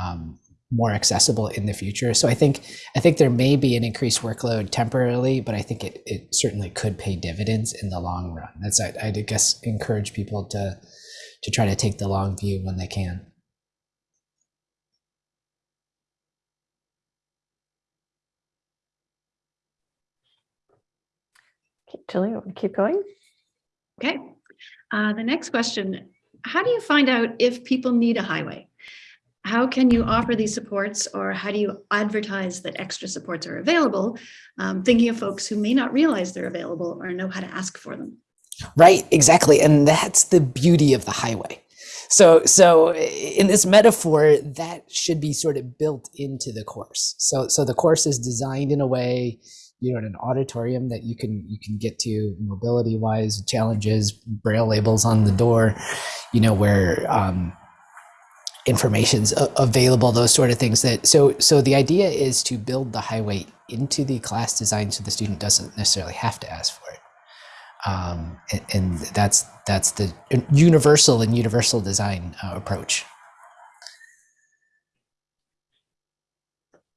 um, more accessible in the future so i think i think there may be an increased workload temporarily but i think it, it certainly could pay dividends in the long run that's I, i'd guess encourage people to to try to take the long view when they can Keep, Tilly, you want to keep going? Okay. Uh, the next question, how do you find out if people need a highway? How can you offer these supports or how do you advertise that extra supports are available? Um, thinking of folks who may not realize they're available or know how to ask for them. Right, exactly. And that's the beauty of the highway. So, so in this metaphor, that should be sort of built into the course. So, so the course is designed in a way, you know, in an auditorium that you can you can get to mobility wise challenges, braille labels on the door, you know, where um, information's available, those sort of things. That so so the idea is to build the highway into the class design so the student doesn't necessarily have to ask for it um, and, and that's that's the universal and universal design uh, approach.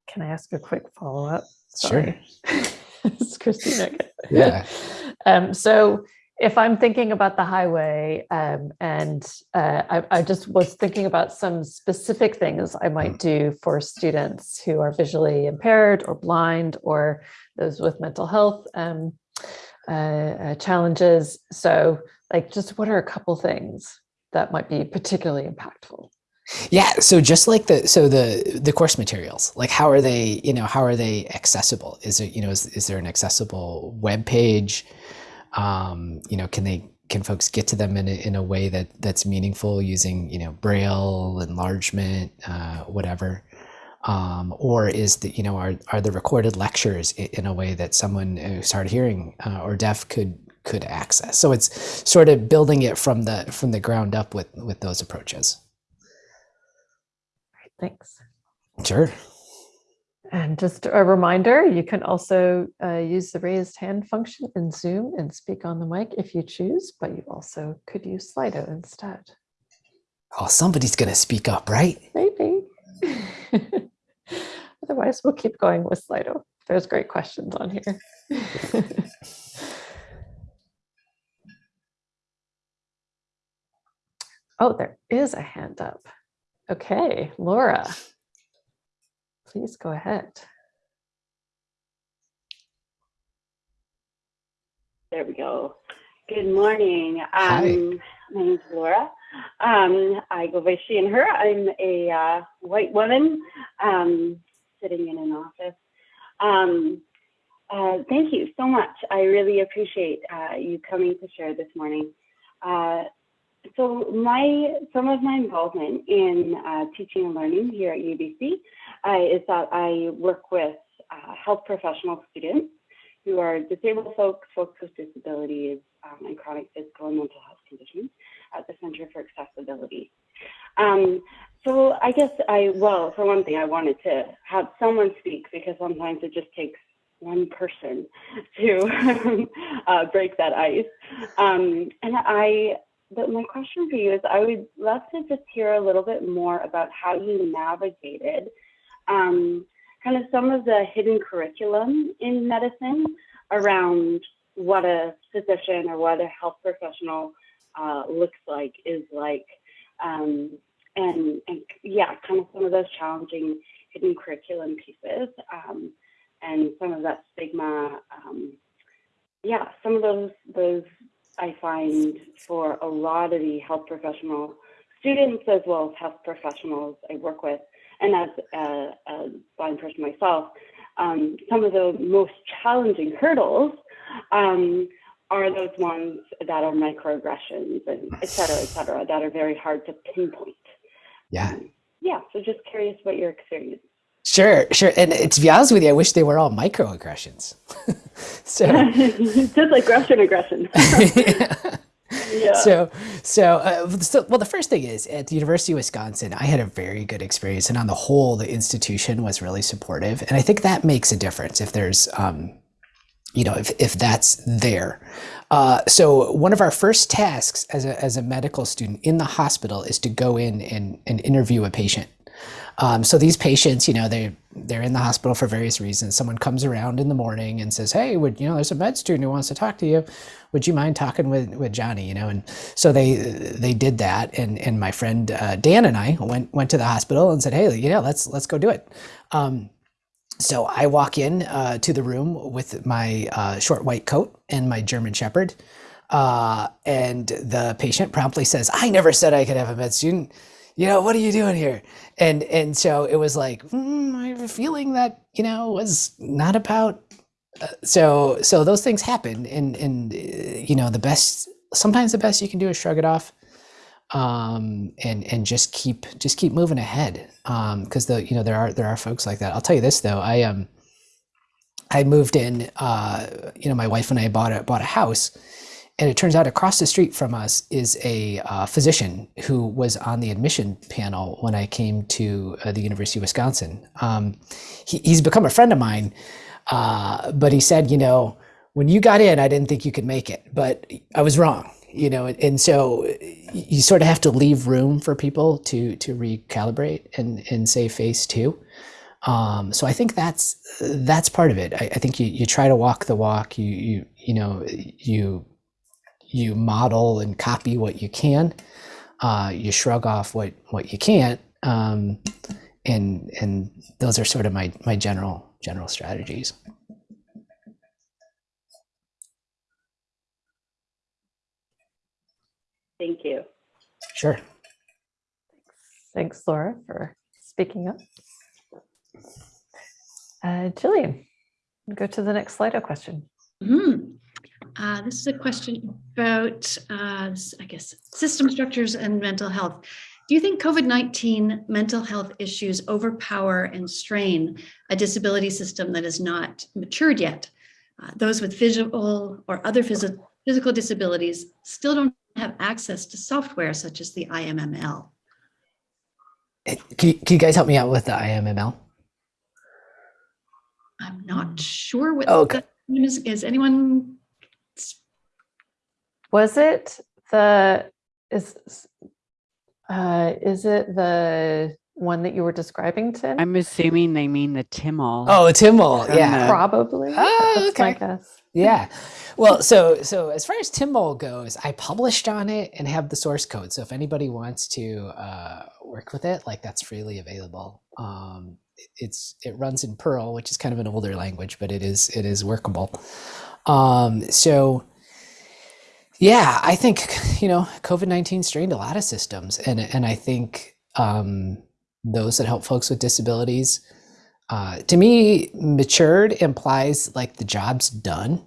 Can I ask a quick follow up? Sure. it's Christina. Yeah. Um, so if I'm thinking about the highway um, and uh, I, I just was thinking about some specific things I might do for students who are visually impaired or blind or those with mental health um, uh, uh, challenges. So like just what are a couple things that might be particularly impactful? Yeah, so just like the so the the course materials, like how are they, you know, how are they accessible? Is it, you know, is, is there an accessible web page? Um, you know, can they can folks get to them in a, in a way that that's meaningful using, you know, braille, enlargement, uh, whatever? Um, or is the you know are are the recorded lectures in, a way that someone who's hard of hearing uh, or deaf could could access? So it's sort of building it from the from the ground up with with those approaches. Thanks. Sure. And just a reminder, you can also uh, use the raised hand function in Zoom and speak on the mic if you choose, but you also could use Slido instead. Oh, somebody's gonna speak up, right? Maybe. Otherwise, we'll keep going with Slido. There's great questions on here. oh, there is a hand up. Okay, Laura, please go ahead. There we go. Good morning. Hi. Um, my name's Laura. Um, I go by she and her. I'm a uh, white woman um, sitting in an office. Um, uh, thank you so much. I really appreciate uh, you coming to share this morning. So my some of my involvement in uh, teaching and learning here at UBC uh, is that I work with uh, health professional students who are disabled folks, folks with disabilities, um, and chronic physical and mental health conditions at the Center for Accessibility. Um, so I guess I, well, for one thing, I wanted to have someone speak because sometimes it just takes one person to uh, break that ice. Um, and I, but my question for you is I would love to just hear a little bit more about how you navigated um, kind of some of the hidden curriculum in medicine around what a physician or what a health professional uh, looks like, is like, um, and, and yeah, kind of some of those challenging hidden curriculum pieces um, and some of that stigma. Um, yeah, some of those those I find for a lot of the health professional students as well as health professionals I work with, and as a, a blind person myself, um, some of the most challenging hurdles um, are those ones that are microaggressions and et cetera, et cetera, that are very hard to pinpoint. Yeah. Um, yeah, so just curious what your experience. Sure, sure. And uh, to be honest with you, I wish they were all microaggressions. so, just aggression, aggression. yeah. so, so, uh, so, well, the first thing is at the University of Wisconsin, I had a very good experience, and on the whole, the institution was really supportive, and I think that makes a difference if there's, um, you know, if if that's there. Uh, so one of our first tasks as a as a medical student in the hospital is to go in and and interview a patient. Um, so these patients, you know, they they're in the hospital for various reasons. Someone comes around in the morning and says, "Hey, would you know, there's a med student who wants to talk to you. Would you mind talking with with Johnny?" You know, and so they they did that, and and my friend uh, Dan and I went went to the hospital and said, "Hey, you know, let's let's go do it." Um, so I walk in uh, to the room with my uh, short white coat and my German Shepherd, uh, and the patient promptly says, "I never said I could have a med student." You know, what are you doing here? And and so it was like, mm, I have a feeling that you know was not about. Uh, so so those things happen, and and uh, you know the best sometimes the best you can do is shrug it off, um, and and just keep just keep moving ahead, because the you know there are there are folks like that. I'll tell you this though, I um. I moved in, uh, you know, my wife and I bought a bought a house, and it turns out across the street from us is a uh, physician who was on the admission panel when I came to uh, the University of Wisconsin. Um, he, he's become a friend of mine, uh, but he said, you know, when you got in, I didn't think you could make it, but I was wrong. You know, and, and so you sort of have to leave room for people to to recalibrate and and save face too. Um, so I think that's that's part of it. I, I think you, you try to walk the walk. You you you know you you model and copy what you can. Uh, you shrug off what what you can't, um, and and those are sort of my my general general strategies. Thank you. Sure. Thanks, Laura, for speaking up. Uh, Jillian, go to the next Slido question. Mhm. Uh, this is a question about, uh, I guess, system structures and mental health. Do you think COVID-19 mental health issues overpower and strain a disability system that is not matured yet? Uh, those with visual or other phys- physical disabilities still don't have access to software such as the IMML. Eh, Can you, can you guys help me out with the IMML? I'm not sure what Okay. that is. Is anyone? Was it the is uh, is it the one that you were describing, Tim? I'm assuming they mean the TIMMOL. Oh, TIMMOL. Yeah. Probably. Oh, That's my okay. guess. Yeah. Well, so so as far as TIMMOL goes, I published on it and have the source code. So if anybody wants to uh, work with it, like that's freely available. Um, it's it runs in Perl, which is kind of an older language, but it is it is workable. Um, so yeah, I think you know COVID nineteen strained a lot of systems, and and I think um, those that help folks with disabilities uh, to me, matured implies like the job's done.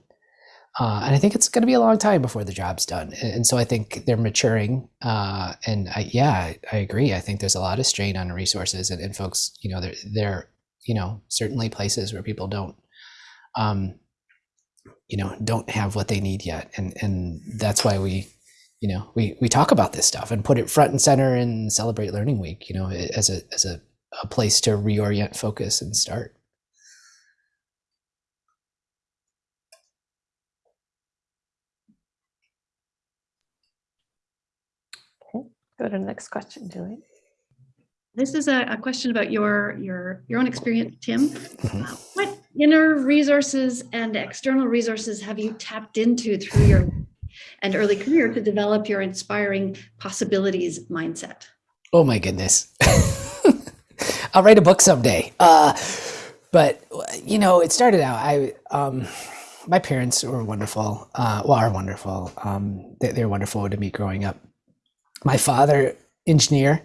Uh, and I think it's going to be a long time before the job's done. And, so I think they're maturing. Uh, and I, yeah, I, I agree. I think there's a lot of strain on resources and, and folks, you know, they're, they're, you know, certainly places where people don't, um, you know, don't have what they need yet. And, and that's why we, you know, we, we talk about this stuff and put it front and center and celebrate learning week, you know, as a, as a, a place to reorient focus and start. okay Go to the next question, Julie. This is a, a question about your, your, your own experience, Tim. Uh, What inner resources and external resources have you tapped into through your and early career to develop your inspiring possibilities mindset? Oh my goodness. I'll write a book someday. Uh, but you know, it started out. I um, my parents were wonderful. Uh, well, are wonderful. Um, they, they're wonderful to me growing up. My father, engineer.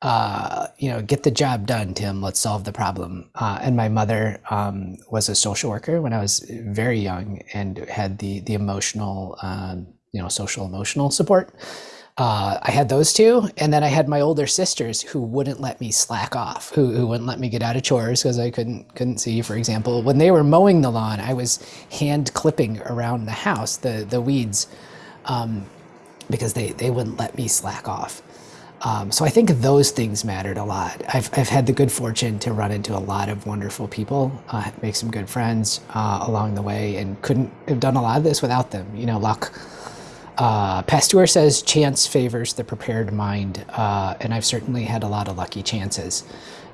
Uh, you know, get the job done, Tim. Let's solve the problem. Uh, and my mother um, was a social worker when I was very young and had the the emotional, um, you know, social emotional support uh, I had those two, and then I had my older sisters who wouldn't let me slack off, who, who wouldn't let me get out of chores because I couldn't couldn't see. For example, when they were mowing the lawn, I was hand clipping around the house the the weeds um, because they they wouldn't let me slack off. Um, so I think those things mattered a lot. I've, I've had the good fortune to run into a lot of wonderful people, uh, make some good friends uh, along the way, and couldn't have done a lot of this without them. You know, luck uh, Pasteur says chance favors the prepared mind, uh, and I've certainly had a lot of lucky chances,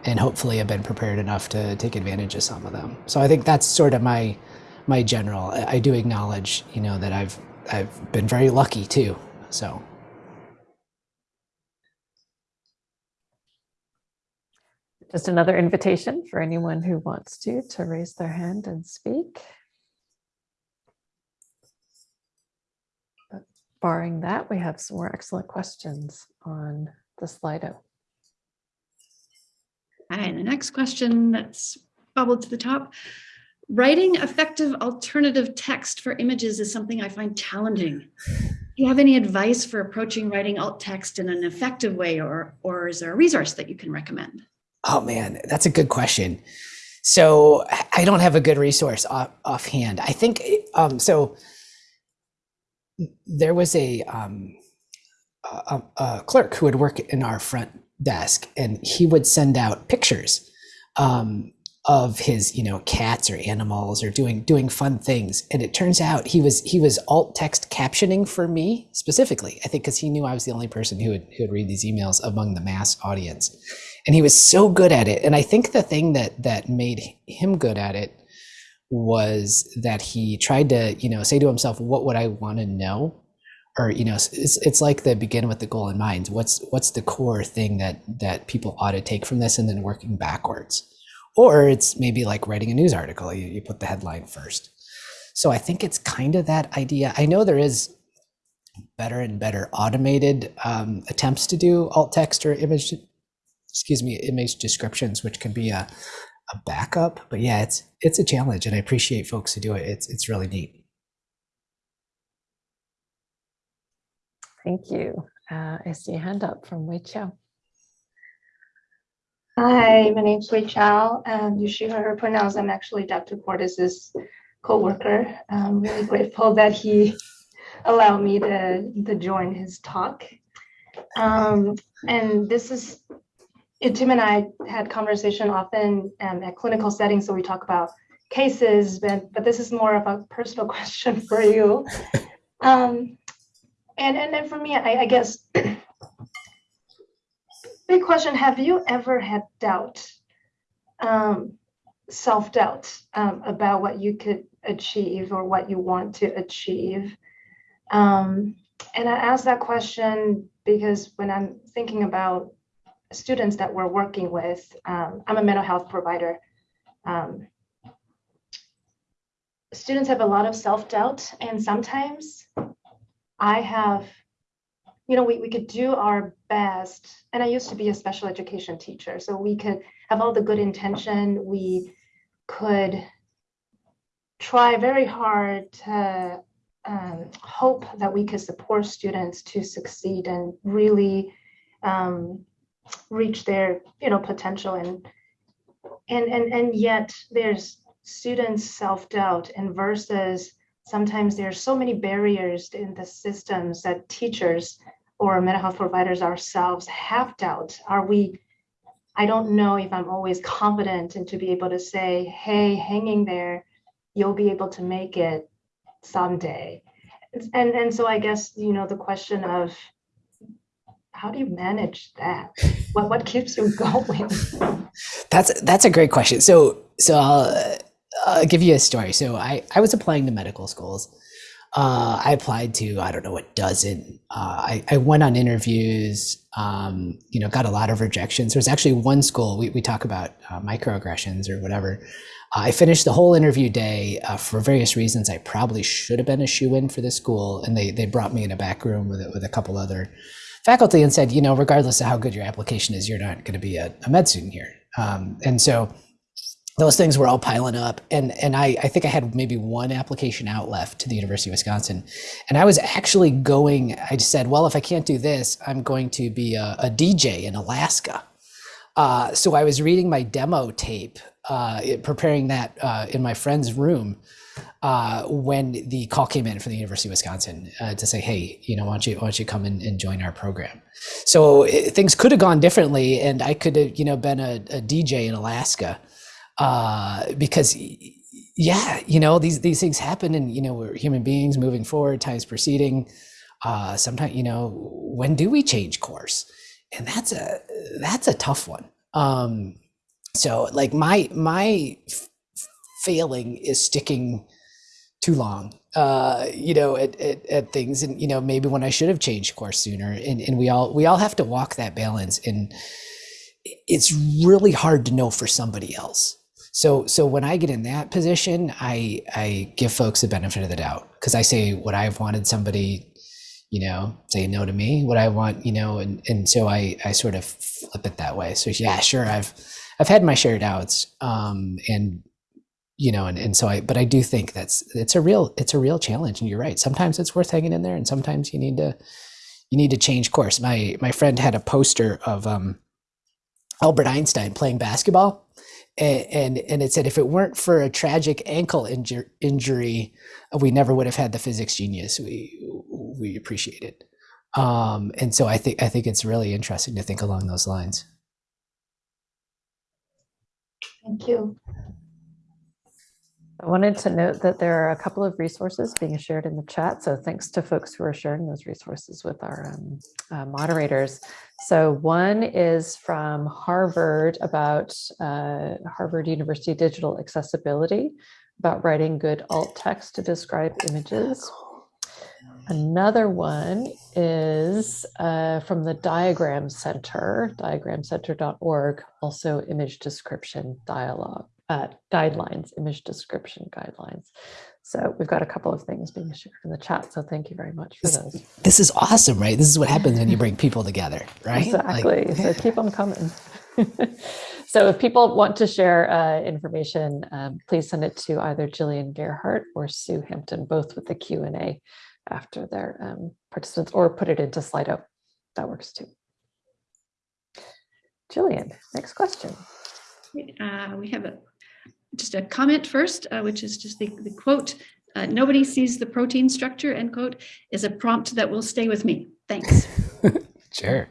and hopefully I've been prepared enough to take advantage of some of them. So I think that's sort of my my general. I do acknowledge, you know, that I've I've been very lucky too. So Just another invitation for anyone who wants to, to raise their hand and speak. But Barring that, we have some more excellent questions on the Slido. And the next question that's bubbled to the top. Writing effective alternative text for images is something I find challenging. Do you have any advice for approaching writing alt text in an effective way, or, or is there a resource that you can recommend? Oh man, that's a good question. So I don't have a good resource off, offhand. I think um, so. There was a, um, a, a clerk who would work in our front desk, and he would send out pictures um, of his, you know, cats or animals or doing doing fun things. And it turns out he was he was alt text captioning for me specifically. I think because he knew I was the only person who would who would read these emails among the mass audience and he was so good at it. And i think the thing that that made him good at it was that he tried to you know say to himself what would i want to know? Or you know it's, it's like the begin with the goal in mind. What's what's the core thing that that people ought to take from this and then working backwards? Or it's maybe like writing a news article. You, you put the headline first. So i think it's kind of that idea. I know there is better and better automated um, attempts to do alt text or image excuse me, image descriptions, which can be a, a backup. But yeah, it's it's a challenge, and I appreciate folks who do it. It's it's really neat. Thank you. Uh, I see a hand up from Wei Chao. Hi, my name's Wei Chow, and you should hear her pronounce. I'm actually Dr. Cortez's co-worker. I'm really grateful that he allowed me to, to join his talk. Um, and this is, Tim and I had conversation often um, at clinical settings, so we talk about cases, but, but this is more of a personal question for you. Um, and, and then for me, I, I guess big question have you ever had doubt um, self-doubt um, about what you could achieve or what you want to achieve um, and i ask that question because when i'm thinking about students that we're working with um, i'm a mental health provider um, students have a lot of self-doubt and sometimes i have you know, we, we could do our best. And I used to be a special education teacher, so we could have all the good intention. We could try very hard to um, hope that we could support students to succeed and really um, reach their, you know, potential. And and and and yet there's students self-doubt and versus sometimes there's so many barriers in the systems that teachers or mental health providers ourselves have doubt are we i don't know if i'm always confident and to be able to say hey hanging there you'll be able to make it someday and and so i guess you know the question of how do you manage that what what keeps you going That's that's a great question. So so I'll, I'll give you a story. So I I was applying to medical schools. Uh, I applied to I don't know a dozen. Uh, I I went on interviews. Um, you know, got a lot of rejections. There was actually one school we we talk about uh, microaggressions or whatever. I finished the whole interview day uh, for various reasons. I probably should have been a shoe in for this school, and they they brought me in a back room with with a couple other faculty and said, you know, regardless of how good your application is, you're not going to be a, a med student here. Um, and so those things were all piling up. And, and I, I think I had maybe one application out left to the University of Wisconsin. And I was actually going, I said, well, if I can't do this, I'm going to be a, a DJ in Alaska. Uh, so I was reading my demo tape, uh, preparing that uh, in my friend's room uh, when the call came in from the University of Wisconsin uh, to say, "Hey, you know, why don't you why don't you come and, and join our program?" So it, things could have gone differently, and I could have you know been a, a DJ in Alaska uh, because yeah, you know these these things happen, and you know we're human beings moving forward, time's proceeding. Uh, sometimes you know when do we change course, and that's a that's a tough one. Um, so like my my failing is sticking too long uh you know at, at, at things. And you know maybe when i should have changed course sooner. And, and we all we all have to walk that balance. And it's really hard to know for somebody else. So so when i get in that position i i give folks the benefit of the doubt. Because i say what i've wanted somebody you know say no to me what i want you know and and so i i sort of flip it that way. So yeah sure i've i've had my share doubts um and you know and, and so i but i do think that's it's a real it's a real challenge and you're right. Sometimes it's worth hanging in there and sometimes you need to you need to change course. My my friend had a poster of um albert einstein playing basketball and and, and it said if it weren't for a tragic ankle injur- injury we never would have had the physics genius we we appreciated. Um and so i think i think it's really interesting to think along those lines. Thank you I wanted to note that there are a couple of resources being shared in the chat. So thanks to folks who are sharing those resources with our um, uh, moderators. So one is from Harvard about uh, Harvard University digital accessibility, about writing good alt text to describe images. Another one is uh, from the Diagram Center, diagramcenter.org, also image description dialogue uh, guidelines, image description guidelines. So we've got a couple of things being shared in the chat. So thank you very much for This- those. this is awesome right this is what happens when you bring people together right Like- Exactly. so keep them coming. so if people want to share uh, information, um, please send it to either Jillian Gerhart or Sue Hampton, both with the Q and A after their um, participants, or put it into Slido. That works too. Jillian, next question. Uh, we have a, just a comment first, uh, which is just the, the quote, uh, nobody sees the protein structure, end quote, is a prompt that will stay with me. Thanks. Sure.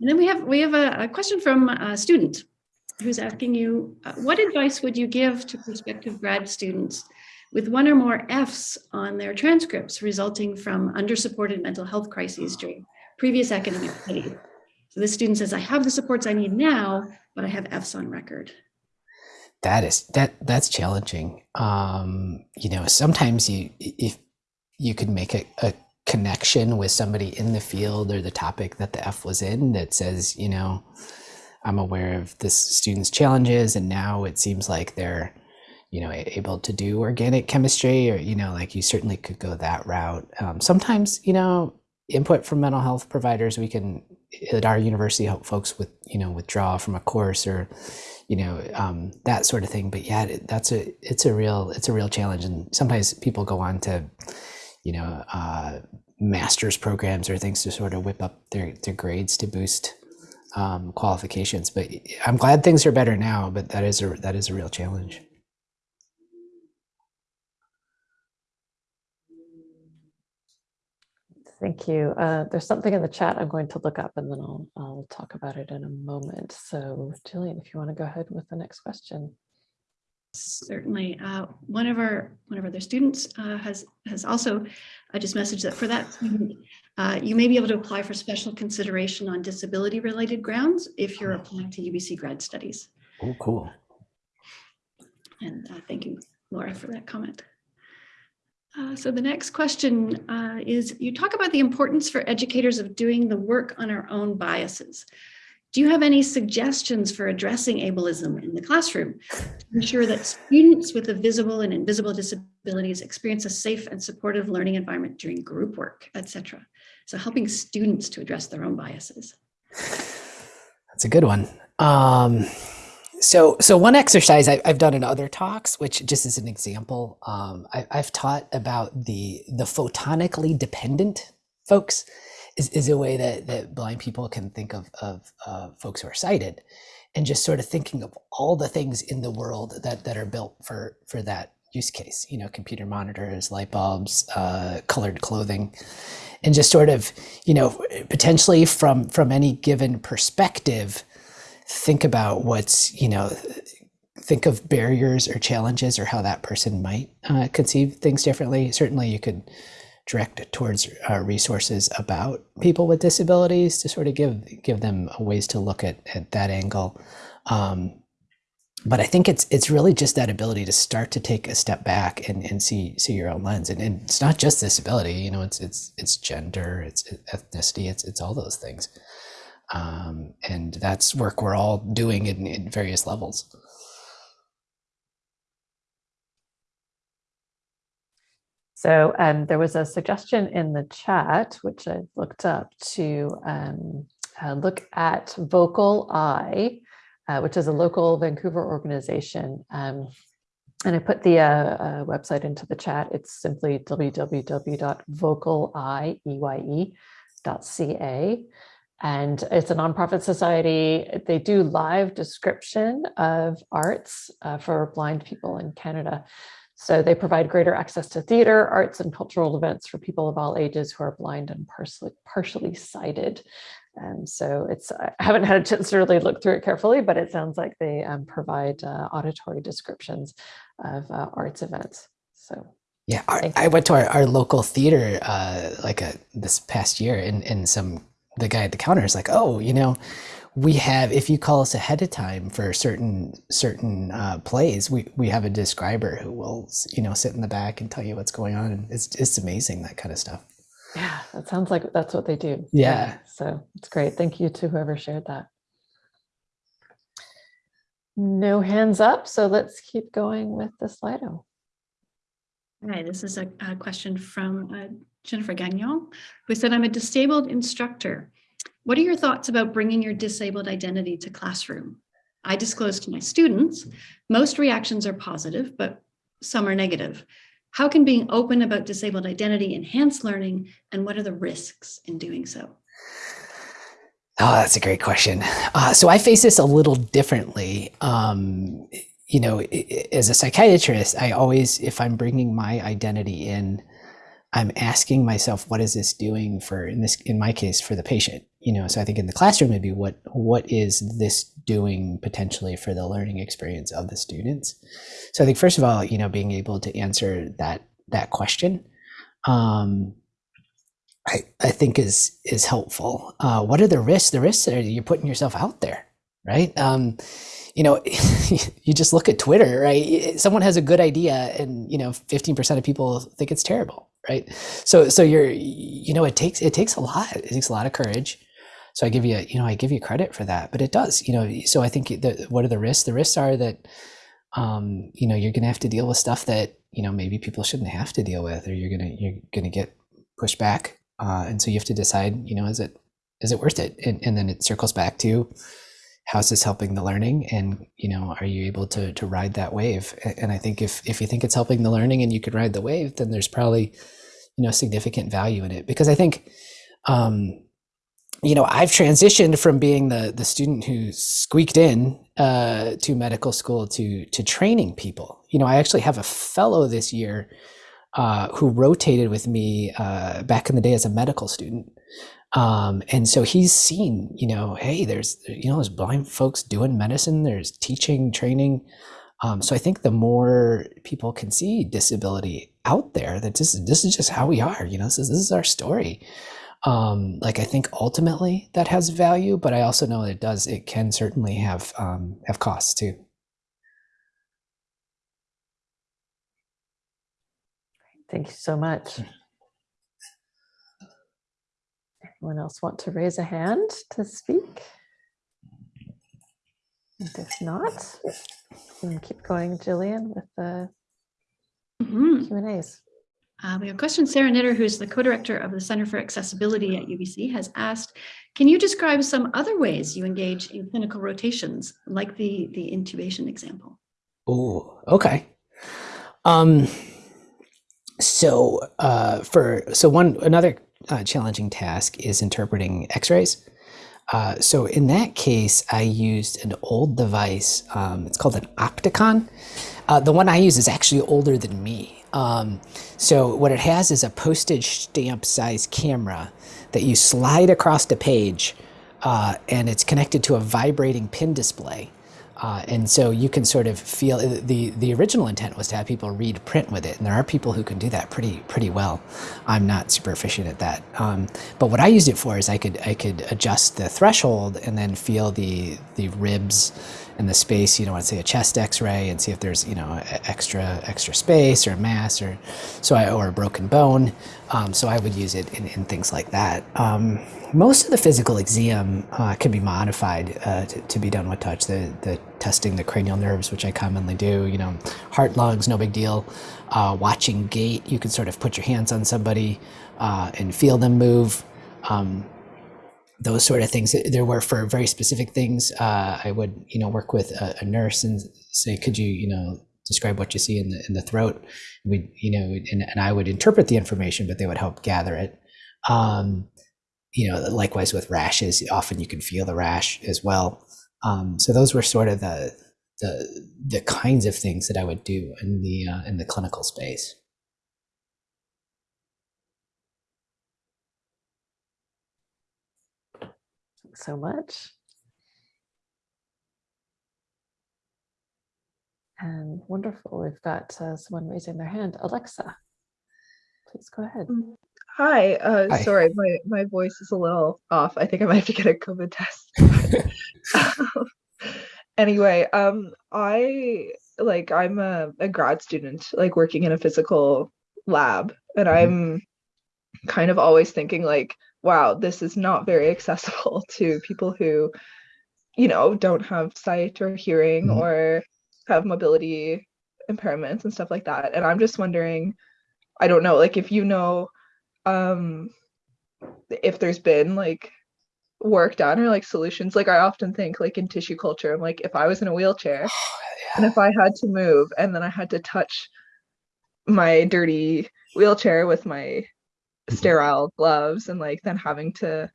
And then we have, we have a, a question from a student who's asking you, uh, what advice would you give to prospective grad students with one or more Fs on their transcripts resulting from under-supported mental health crises during previous academic studies? So this student says, I have the supports I need now, but I have Fs on record. That is that that's challenging. Um, you know, sometimes you if you could make a, a connection with somebody in the field or the topic that the F was in that says, you know, I'm aware of this student's challenges and now it seems like they're, you know, able to do organic chemistry or, you know, like you certainly could go that route. Um, sometimes, you know, input from mental health providers, we can at our university help folks with, you know, withdraw from a course or, you know, um, that sort of thing. But yeah, that's a, it's a real, it's a real challenge. And sometimes people go on to, you know, uh, master's programs or things to sort of whip up their, their grades to boost um, qualifications. But I'm glad things are better now. But that is a that is a real challenge. Thank you. Uh, there's something in the chat I'm going to look up and then I'll, I'll talk about it in a moment. So Jillian, if you want to go ahead with the next question. Certainly. Uh, one of our one of our other students uh, has has also uh, just messaged that for that student, uh, you may be able to apply for special consideration on disability related grounds if you're applying to UBC grad studies. Oh, cool. And uh, thank you, Laura, for that comment. Uh, so the next question uh, is, you talk about the importance for educators of doing the work on our own biases. Do you have any suggestions for addressing ableism in the classroom to ensure that students with the visible and invisible disabilities experience a safe and supportive learning environment during group work, etc.? So helping students to address their own biases. That's a good one. Um, so, so one exercise I, I've done in other talks, which just as an example, um, I, I've taught about the the photonically dependent folks is, is a way that, that blind people can think of, of uh, folks who are sighted and just sort of thinking of all the things in the world that, that are built for, for that use case, you know, computer monitors, light bulbs, uh, colored clothing, and just sort of, you know, potentially from, from any given perspective, think about what's, you know, think of barriers or challenges or how that person might uh, conceive things differently. Certainly you could direct towards uh, resources about people with disabilities to sort of give give them ways to look at, at that angle. Um, but I think it's it's really just that ability to start to take a step back and, and see see your own lens. And, and it's not just disability, you know, it's it's it's gender, it's ethnicity, it's it's all those things. Um, and that's work we're all doing in, in various levels. So um, there was a suggestion in the chat, which I looked up to um, uh, look at VocalEye, uh, which is a local Vancouver organization. Um, and I put the uh, uh website into the chat. It's simply www.vocaleye.ca. And it's a nonprofit society. They do live description of arts uh, for blind people in Canada. So they provide greater access to theater, arts, and cultural events for people of all ages who are blind and partially, partially sighted. And so it's, I haven't had a chance to really look through it carefully, but it sounds like they um, provide uh, auditory descriptions of uh, arts events. So yeah, our, I went to our, our local theater uh, like a, this past year and, and some, the guy at the counter is like, oh, you know, we have if you call us ahead of time for certain certain uh, plays we we have a describer who will you know sit in the back and tell you what's going on. And it's it's amazing that kind of stuff. Yeah that sounds like that's what they do. Yeah, yeah so it's great. Thank you to whoever shared that. No hands up so let's keep going with the slido. Hi, this is a, a question from uh, Jennifer Gagnon, who said, I'm a disabled instructor. What are your thoughts about bringing your disabled identity to classroom? I disclose to my students, most reactions are positive, but some are negative. How can being open about disabled identity enhance learning and what are the risks in doing so? Oh, that's a great question. Uh, so I face this a little differently. Um, you know, as a psychiatrist, I always, if I'm bringing my identity in, I'm asking myself, what is this doing for, in this, in my case, for the patient? You know, so I think in the classroom, it maybe what, what is this doing potentially for the learning experience of the students? So I think first of all, you know, being able to answer that, that question, um, I, I think is, is helpful. Uh, what are the risks? The risks are you're putting yourself out there, right? Um, you know, you just look at Twitter, right? Someone has a good idea and, you know, 15% of people think it's terrible right? So so you're you know it takes it takes a lot. It takes a lot of courage. So i give you you know i give you credit for that but it does you know so i think what are the risks? The risks are that um you know you're gonna have to deal with stuff that you know maybe people shouldn't have to deal with or you're gonna you're gonna get pushed back uh, and so you have to decide you know is it is it worth it? And, and then it circles back to how's this helping the learning and you know are you able to to ride that wave and i think if if you think it's helping the learning and you could ride the wave then there's probably you know significant value in it because i think um you know, I've transitioned from being the the student who squeaked in uh, to medical school to to training people. You know, I actually have a fellow this year uh, who rotated with me uh, back in the day as a medical student. Um, and so he's seen, you know, hey, there's, you know, there's blind folks doing medicine, there's teaching, training. Um, so I think the more people can see disability out there, that this is this is just how we are. You know, this is this is our story. Um, like I think ultimately that has value, but I also know it does. It can certainly have um, have costs too. Thank you so much. Anyone else want to raise a hand to speak? And if not, we can keep going, Jillian, with the Mhm. Q and As. Uh, we have a question. Sarah Nitter, who's the co-director of the Center for Accessibility at UBC, has asked, can you describe some other ways you engage in clinical rotations, like the, the intubation example? Oh, okay. Um, so uh, for so one another uh, challenging task is interpreting X-rays. Uh, so in that case, I used an old device. Um, it's called an Opticon. Uh, the one I use is actually older than me. Um, so what it has is a postage stamp size camera that you slide across the page, uh, and it's connected to a vibrating pin display. Uh, and so you can sort of feel the the original intent was to have people read print with it, and there are people who can do that pretty pretty well. I'm not super efficient at that, um, but what I used it for is I could I could adjust the threshold and then feel the the ribs and the space. You know, let's say a chest X-ray and see if there's you know extra extra space or mass or so I, or a broken bone. Um, so I would use it in, in things like that. Um, most of the physical exam uh, can be modified uh, to, to be done with touch. The, the testing the cranial nerves, which I commonly do, you know, heart, lungs, no big deal. Uh, watching gait, you can sort of put your hands on somebody uh, and feel them move. Um, those sort of things. There were for very specific things. Uh, I would, you know, work with a, a nurse and say, "Could you, you know, describe what you see in the in the throat?" We, you know, and, and I would interpret the information, but they would help gather it. Um, you know, likewise with rashes, often you can feel the rash as well. Um, so those were sort of the the the kinds of things that I would do in the uh, in the clinical space. Thanks so much. And wonderful. We've got uh, someone raising their hand. Alexa, please go ahead. Hi, uh, Hi. sorry, my, my voice is a little off. I think I might have to get a COVID test. anyway, um, I like I'm a, a grad student, like working in a physical lab, and Mhm. I'm kind of always thinking like, wow, this is not very accessible to people who, you know, don't have sight or hearing Mhm. or have mobility impairments and stuff like that. And I'm just wondering, I don't know, like if you know um if there's been like work done or like solutions like i often think like in tissue culture i'm like if i was in a wheelchair and if i had to move and then i had to touch my dirty wheelchair with my Mm-hmm. sterile gloves and like then having to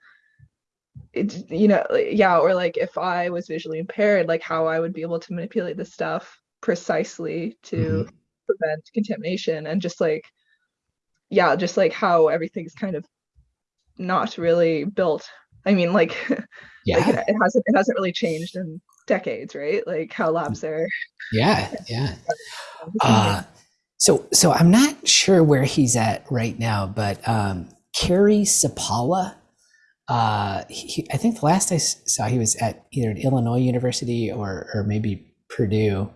it, you know yeah or like if i was visually impaired like how i would be able to manipulate this stuff precisely to mm-hmm. prevent contamination and just like yeah just like how everything's kind of not really built. I mean like Yeah, like it, it hasn't it hasn't really changed in decades right? Like how labs mm. are yeah, yeah. Uh, so, so I'm not sure where he's at right now, but um, Cary Supalo, uh, he, I think the last I saw he was at either an Illinois University or or maybe Purdue.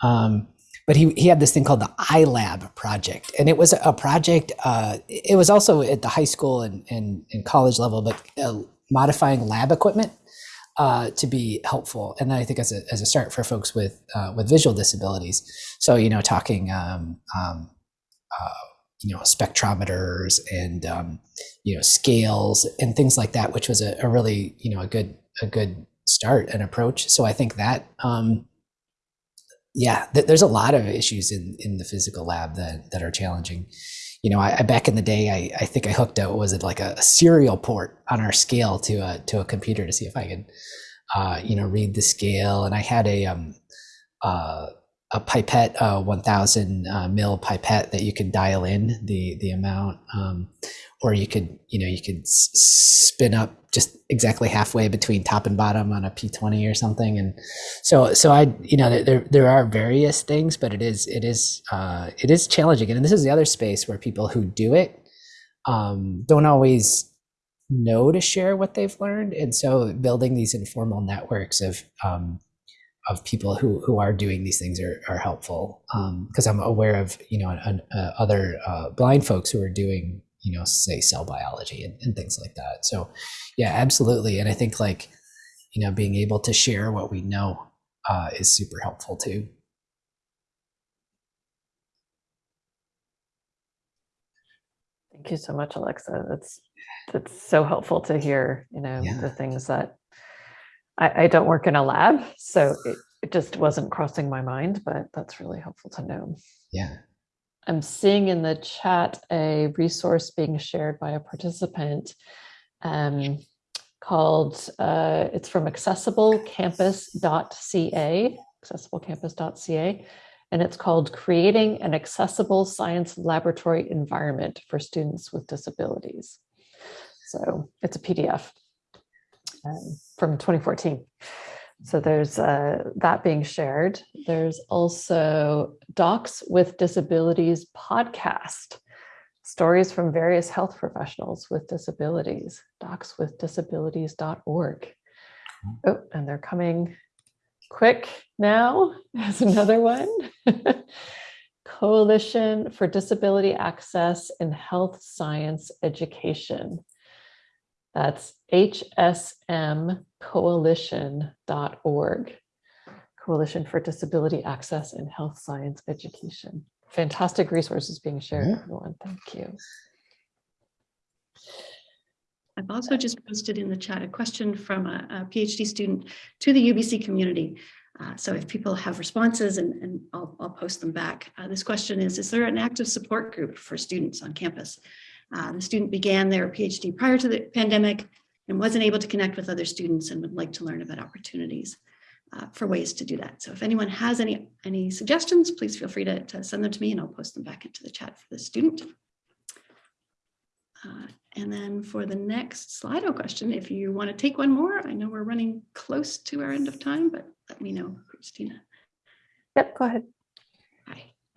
Um, but he, he had this thing called the iLab project, and it was a project. Uh, it was also at the high school and, and, and college level, but uh, modifying lab equipment uh, to be helpful. And then I think as a, as a start for folks with uh, with visual disabilities, so you know, talking um, um, uh, you know spectrometers and um, you know scales and things like that, which was a, a really you know a good a good start and approach. So I think that um, yeah, th- there's a lot of issues in in the physical lab that that are challenging. You know, I, I back in the day, I, I think I hooked up, was it like a, a serial port on our scale to a, to a computer to see if I could, uh, you know, read the scale. And I had a, um, uh, a pipette, uh, 1000 uh, mil pipette that you could dial in the, the amount, um, or you could, you know, you could spin up just exactly halfway between top and bottom on a P20 or something. And so, so I, you know, there, there are various things, but it is, it is, uh, it is challenging. And this is the other space where people who do it, um, don't always know to share what they've learned. And so building these informal networks of, um, of people who, who are doing these things are, are helpful because I'm aware of you know an, uh, other uh, blind folks who are doing you know say cell biology and, and things like that. So yeah, absolutely. And I think like you know being able to share what we know uh, is super helpful too. Thank you so much, Alexa. That's that's so helpful to hear, you know, Yeah. the things that I, I don't work in a lab, so it, it just wasn't crossing my mind, but that's really helpful to know. Yeah. I'm seeing in the chat a resource being shared by a participant um, called, uh, it's from accessiblecampus.ca, accessiblecampus.ca, and it's called Creating an Accessible Science Laboratory Environment for Students with Disabilities. So it's a PDF um, from 2014. So there's uh, that being shared. There's also Docs with Disabilities podcast, stories from various health professionals with disabilities, docswithdisabilities.org. Oh, and they're coming quick now. There's another one. Coalition for Disability Access in Health Science Education. That's hsmcoalition.org. Coalition for Disability Access in Health Science Education. Fantastic resources being shared, Yeah. everyone. Thank you. I've also just posted in the chat a question from a, a PhD student to the UBC community. Uh, so if people have responses and, and I'll, I'll post them back. Uh, this question is, is there an active support group for students on campus? Uh, the student began their PhD prior to the pandemic and wasn't able to connect with other students and would like to learn about opportunities uh, for ways to do that. So if anyone has any, any suggestions, please feel free to, to send them to me and I'll post them back into the chat for the student. Uh, and then for the next Slido question, if you want to take one more, I know we're running close to our end of time, but let me know, Christina. Yep, go ahead.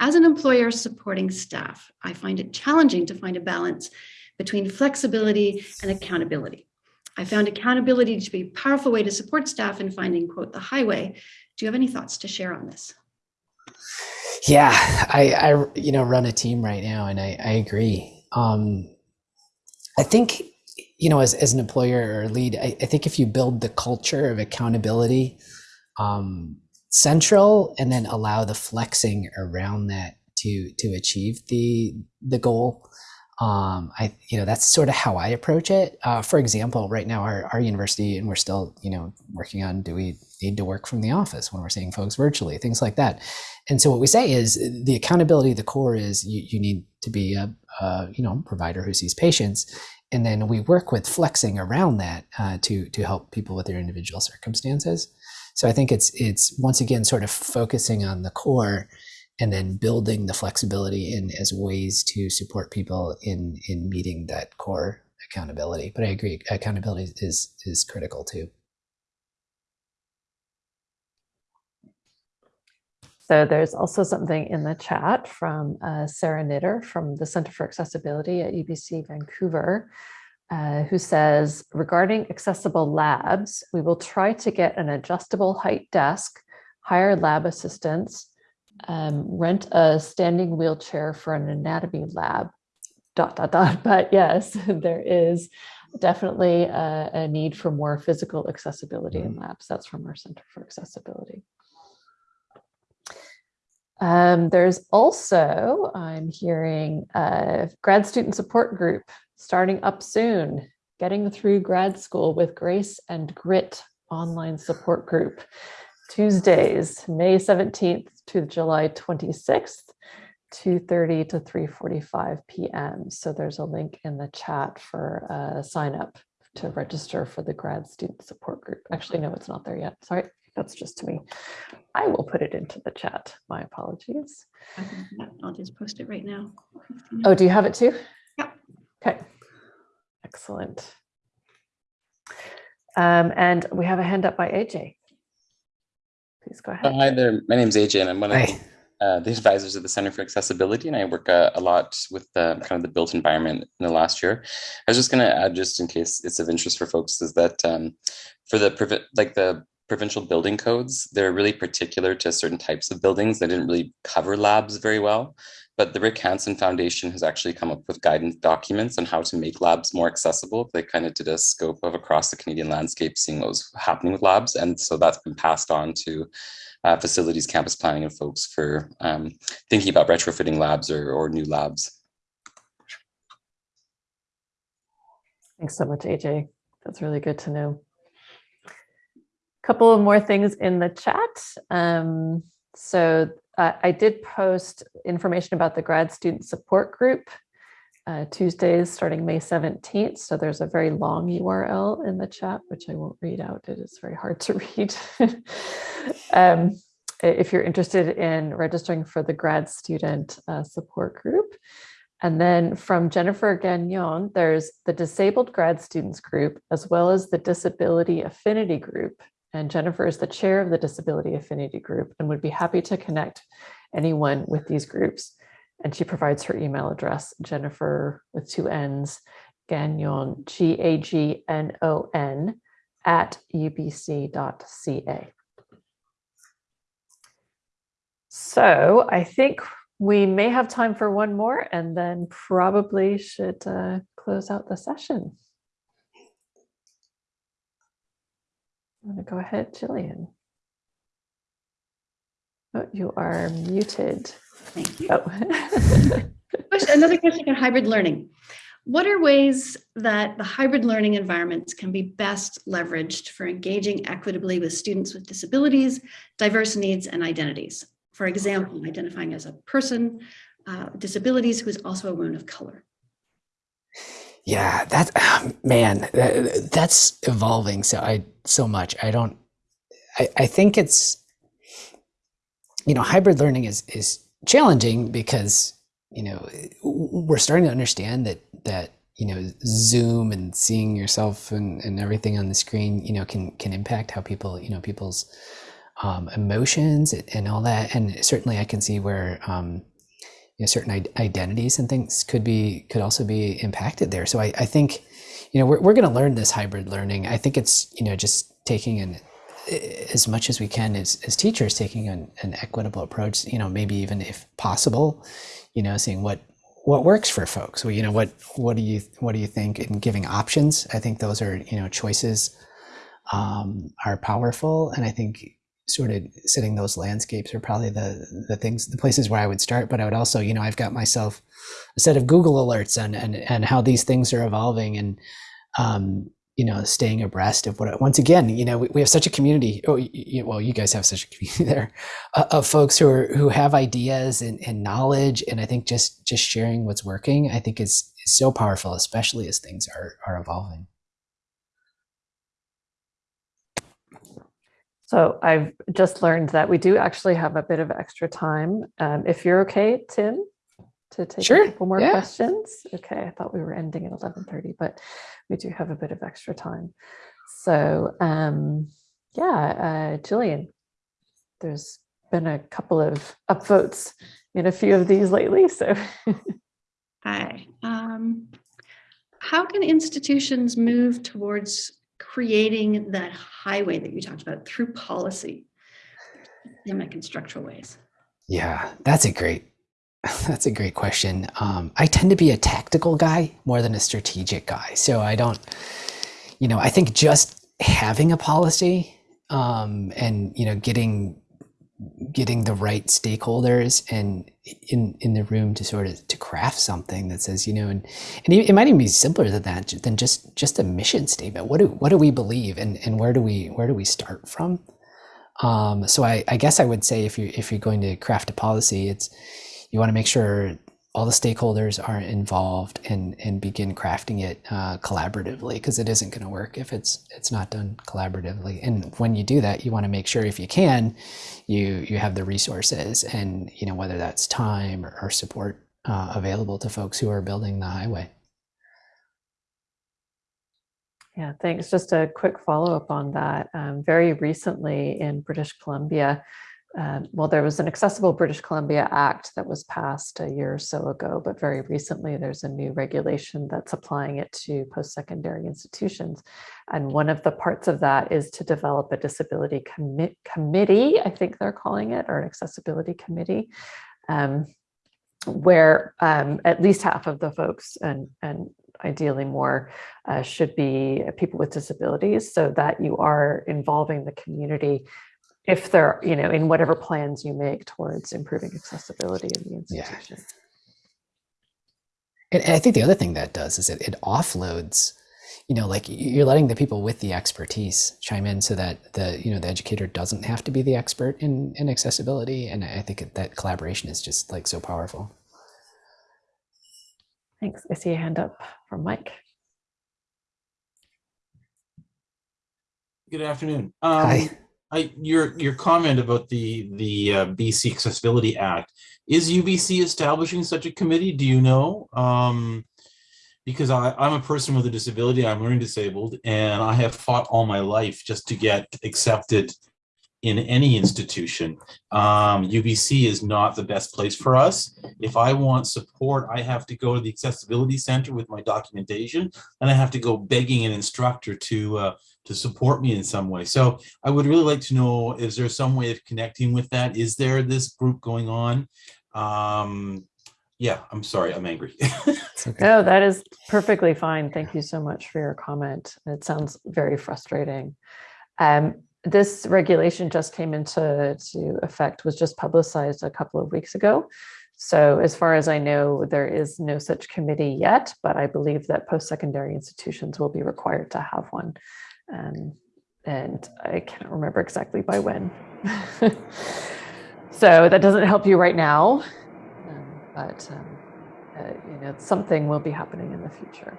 As an employer supporting staff, I find it challenging to find a balance between flexibility and accountability. I found accountability to be a powerful way to support staff in finding, quote, the highway. Do you have any thoughts to share on this? Yeah, I, I you know run a team right now, and I, I agree. Um, I think you know as, as an employer or lead, I, I think if you build the culture of accountability um, central, and then allow the flexing around that to to achieve the the goal. Um, I you know that's sort of how I approach it. Uh, for example, right now our, our university, and we're still you know working on do we need to work from the office when we're seeing folks virtually, things like that. And so what we say is the accountability, the core is you, you need to be a, a you know provider who sees patients, and then we work with flexing around that uh, to to help people with their individual circumstances. So I think it's it's once again sort of focusing on the core and then building the flexibility in as ways to support people in in meeting that core accountability. But I agree, accountability is is critical too. So there's also something in the chat from uh, Sarah Knitter from the Center for Accessibility at UBC Vancouver, uh, who says, regarding accessible labs, we will try to get an adjustable height desk, hire lab assistants, um, rent a standing wheelchair for an anatomy lab, dot, dot, dot. But yes, there is definitely a, a need for more physical accessibility in labs. That's from our Center for Accessibility. Um, there's also, I'm hearing a grad student support group starting up soon, getting through grad school with grace and grit online support group. Tuesdays, May 17th to July 26th. 2:30 to 3:45 PM. So there's a link in the chat for a sign up to register for the grad student support group. Actually, no, it's not there yet. Sorry, that's just to me. I will put it into the chat. My apologies. I'll just post it right now. Oh, do you have it too? Yep. Okay. Excellent. Um, and we have a hand up by AJ. Please go Uh, ahead. Hi there, my name's AJ and I'm one of Hi. the, uh, the advisors of the Center for Accessibility and I work uh, a lot with the kind of the built environment in the last year. I was just going to add, just in case it's of interest for folks, is that um, for the like the provincial building codes, they're really particular to certain types of buildings. They didn't really cover labs very well. But the Rick Hansen Foundation has actually come up with guidance documents on how to make labs more accessible. They kind of did a scope of across the Canadian landscape, seeing what was happening with labs. And so that's been passed on to uh, facilities, campus planning, and folks for um, thinking about retrofitting labs or, or new labs. Thanks so much, AJ. That's really good to know. A couple of more things in the chat. Um, so uh, I did post information about the grad student support group uh, Tuesdays starting May 17th. So there's a very long URL in the chat, which I won't read out. It is very hard to read. um, if you're interested in registering for the grad student uh, support group. And then from Jennifer Gagnon, there's the Disabled Grad Students Group, as well as the Disability Affinity Group. And Jennifer is the chair of the Disability Affinity Group and would be happy to connect anyone with these groups. And she provides her email address, Jennifer with two N's, Gagnon, G A G N O N, at ubc.ca. So I think we may have time for one more and then probably should uh, close out the session. I'm going to go ahead, Jillian. Oh, you are muted. Thank you. Oh. Another question on hybrid learning. What are ways that the hybrid learning environments can be best leveraged for engaging equitably with students with disabilities, diverse needs, and identities? For example, identifying as a person, uh, with disabilities who is also a woman of color. Yeah, that ah, man, that, that's evolving so I so much. I don't I, I think it's you know, hybrid learning is is challenging because, you know, we're starting to understand that that you know zoom and seeing yourself and, and everything on the screen you know can can impact how people you know people's um, emotions and all that and certainly i can see where um, you know, certain id- identities and things could be could also be impacted there. So i, I think you know we're, we're going to learn this hybrid learning. I think it's you know just taking an as much as we can as, as teachers taking an, an equitable approach you know maybe even if possible you know seeing what what works for folks. Well you know what what do you what do you think in giving options? I think those are you know choices um, are powerful. And i think sort of setting those landscapes are probably the the things the places where i would start. But i would also you know i've got myself a set of google alerts and and, and how these things are evolving and um, you know staying abreast of what once again you know we, we have such a community. Oh you, well you guys have such a community there uh, of folks who are who have ideas and, and knowledge. And i think just just sharing what's working i think is, is so powerful especially as things are are evolving So I've just learned that we do actually have a bit of extra time. Um, if you're okay, Tim, to take Sure, a couple more yeah. questions. Okay, I thought we were ending at 11:30, but we do have a bit of extra time. So um, yeah, uh, Jillian, there's been a couple of upvotes in a few of these lately. So Hi. Um, how can institutions move towards creating that highway that you talked about through policy, systemic and structural ways? yeah that's a great that's a great question um, i tend to be a tactical guy more than a strategic guy so i don't you know i think just having a policy um, and you know getting getting the right stakeholders and in in the room to sort of to craft something that says you know and and it might even be simpler than that than just just a mission statement. What do what do we believe and and where do we where do we start from? Um, so I, I guess I would say if you if you're going to craft a policy, it's you want to make sure all the stakeholders are involved and and begin crafting it uh, collaboratively because it isn't going to work if it's it's not done collaboratively and when you do that you want to make sure if you can you you have the resources and you know whether that's time or, or support uh, available to folks who are building the highway Yeah, thanks. Just a quick follow up on that. Um, very recently in British Columbia, um, well, there was an Accessible British Columbia Act that was passed a year or so ago, but very recently there's a new regulation that's applying it to post secondary institutions. And one of the parts of that is to develop a disability commi- committee, I think they're calling it, or an accessibility committee. Um, where um, at least half of the folks and, and ideally more uh, should be people with disabilities so that you are involving the community if they're you know in whatever plans you make towards improving accessibility in the institution and, and i think the other thing that does is it, it offloads you know like you're letting the people with the expertise chime in so that the you know the educator doesn't have to be the expert in in accessibility and i think that collaboration is just like so powerful Thanks. I see a hand up from Mike. Good afternoon. Um, Hi. I, your your comment about the the uh, BC Accessibility Act is UBC establishing such a committee? Do you know? Um, because I, I'm a person with a disability, I'm learning disabled, and I have fought all my life just to get accepted in any institution. Um, UBC is not the best place for us. If I want support, I have to go to the Accessibility Center with my documentation, and I have to go begging an instructor to uh, to support me in some way. So I would really like to know, is there some way of connecting with that? Is there this group going on? Um, yeah, I'm sorry, I'm angry. No, that is perfectly fine. Thank you so much for your comment. It sounds very frustrating. Um, this regulation just came into to effect, was just publicized a couple of weeks ago. So as far as I know, there is no such committee yet, but I believe that post-secondary institutions will be required to have one. Um, and I can't remember exactly by when. so that doesn't help you right now, um, but um, uh, you know, something will be happening in the future.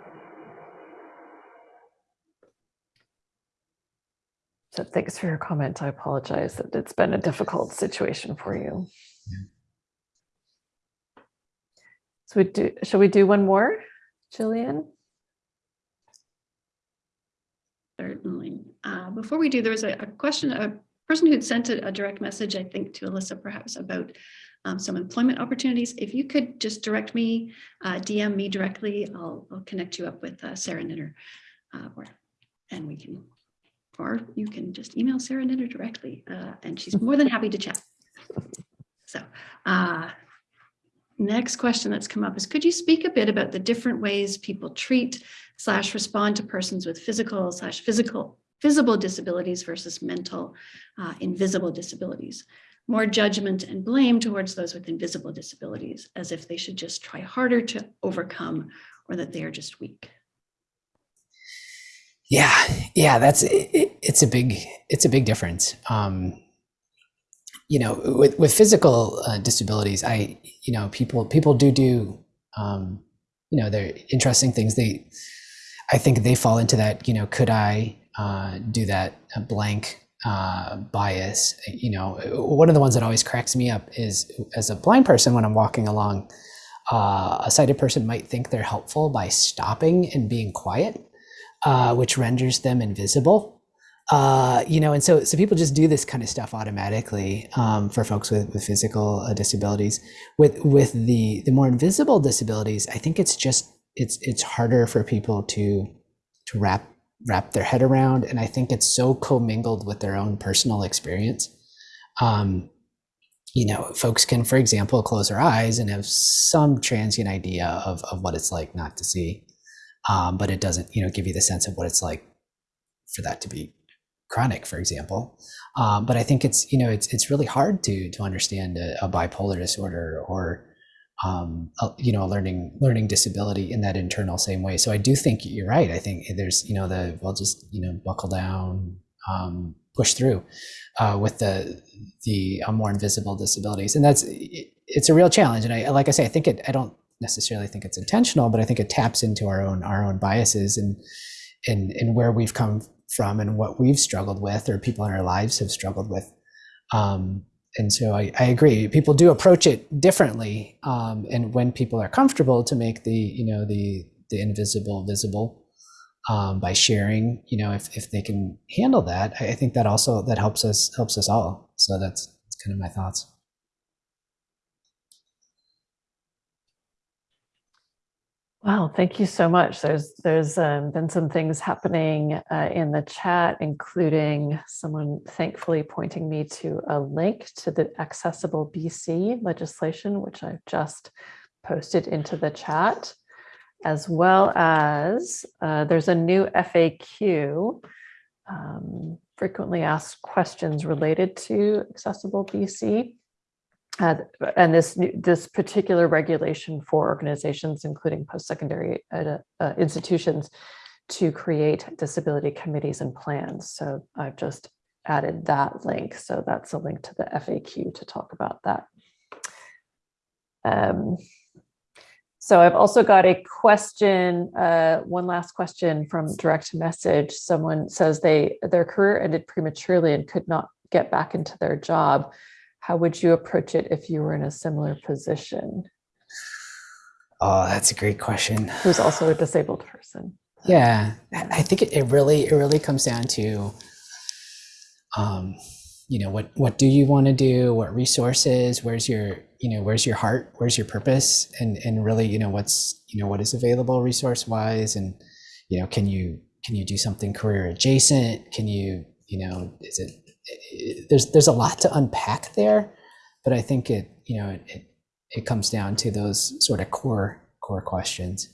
So thanks for your comment. I apologize that it's been a difficult situation for you. So we do, shall we do one more, Jillian? Certainly. Uh, before we do, there was a, a question, a person who'd sent a, a, direct message, I think, to Alyssa perhaps about um, some employment opportunities. If you could just direct me, uh, DM me directly, I'll, I'll, connect you up with uh, Sarah Knitter, uh, or, and we can, or you can just email Sarah Knitter directly, uh, and she's more than happy to chat. So, uh, next question that's come up is, could you speak a bit about the different ways people treat slash respond to persons with physical slash physical visible disabilities versus mental uh, invisible disabilities? More judgment and blame towards those with invisible disabilities, as if they should just try harder to overcome or that they are just weak. Yeah, yeah, that's it, it's a big it's a big difference. Um, you know, with with physical uh, disabilities, I you know people people do do um, you know they're interesting things. They I think they fall into that. You know, could I uh, do that blank uh, bias. You know, one of the ones that always cracks me up is as a blind person when I'm walking along, uh, a sighted person might think they're helpful by stopping and being quiet, uh, which renders them invisible. Uh, you know, and so so people just do this kind of stuff automatically um, for folks with, with physical uh, disabilities. With with the the more invisible disabilities, I think it's just it's it's harder for people to to wrap wrap their head around. And I think it's so commingled with their own personal experience. Um, you know, folks can, for example, close their eyes and have some transient idea of, of what it's like not to see. Um, but it doesn't, you know, give you the sense of what it's like for that to be chronic, for example. Um, but I think it's, you know, it's, it's really hard to, to understand a, a bipolar disorder or, um, a, you know, a learning learning disability in that internal same way. So I do think you're right. I think there's, you know, the well, just you know, buckle down, um, push through uh, with the the uh, more invisible disabilities, and that's it, it's a real challenge. And I, like I say, I think it, I don't necessarily think it's intentional, but I think it taps into our own, our own biases and, and, and where we've come from and what we've struggled with or people in our lives have struggled with. Um, and so I, I agree. People do approach it differently. Um, and when people are comfortable to make the, you know, the, the invisible visible um, by sharing, you know, if, if they can handle that, I, think that also, that helps us, helps us all. So that's, that's kind of my thoughts. Wow, thank you so much. There's there's um, been some things happening uh, in the chat, including someone thankfully pointing me to a link to the Accessible BC legislation, which I've just posted into the chat, as well as uh, there's a new FAQ, um, frequently asked questions related to Accessible BC. Uh, and this this particular regulation for organizations, including post-secondary uh, uh, institutions, to create disability committees and plans. So I've just added that link. So that's a link to the FAQ to talk about that. Um, so I've also got a question, uh, one last question from direct message. Someone says they their career ended prematurely and could not get back into their job how would you approach it if you were in a similar position? Oh, that's a great question. Who's also a disabled person. Yeah, I think it, it really it really comes down to, um, you know, what what do you want to do? What resources? Where's your you know where's your heart? Where's your purpose? And and really you know what's you know what is available resource wise? And you know can you can you do something career adjacent? Can you you know is it there's there's a lot to unpack there, but I think it you know it it, it comes down to those sort of core core questions.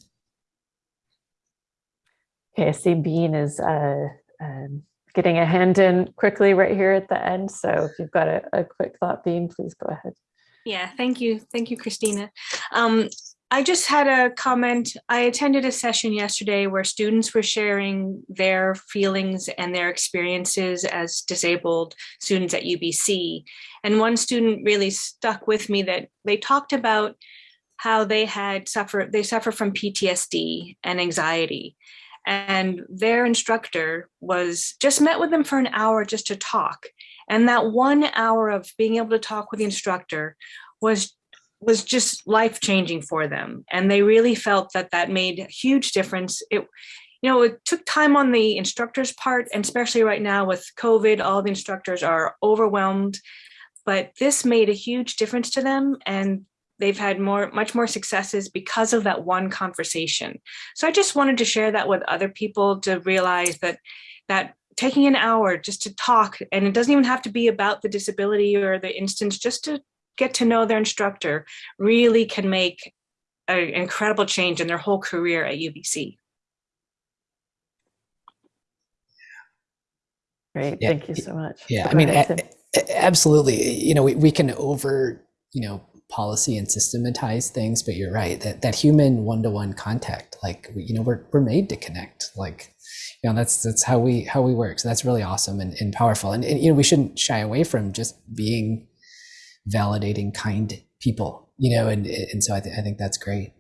Okay, I see Bean is uh, um, getting a hand in quickly right here at the end. So if you've got a, a quick thought, Bean, please go ahead. Yeah, thank you. Thank you, Christina. Um, I just had a comment. I attended a session yesterday where students were sharing their feelings and their experiences as disabled students at UBC. And one student really stuck with me that they talked about how they had suffered, they suffer from PTSD and anxiety. And their instructor was just met with them for an hour just to talk. And that one hour of being able to talk with the instructor was was just life changing for them. And they really felt that that made a huge difference. It you know it took time on the instructors part and especially right now with covid all the instructors are overwhelmed. But this made a huge difference to them and they've had more much more successes because of that one conversation. So i just wanted to share that with other people to realize that that taking an hour just to talk and it doesn't even have to be about the disability or the instance just to get to know their instructor really can make an incredible change in their whole career at UBC. Great, Yeah, thank you so much. Yeah, Go I mean, ahead, a- Tim. a- absolutely. You know, we, we can over, you know, policy and systematize things, but you're right that that human one-to-one contact, like you know, we're we're made to connect. Like, you know, that's that's how we how we work. So that's really awesome and, and powerful. And, and you know, we shouldn't shy away from just being validating, kind people. You know, and and so I, th- I think that's great.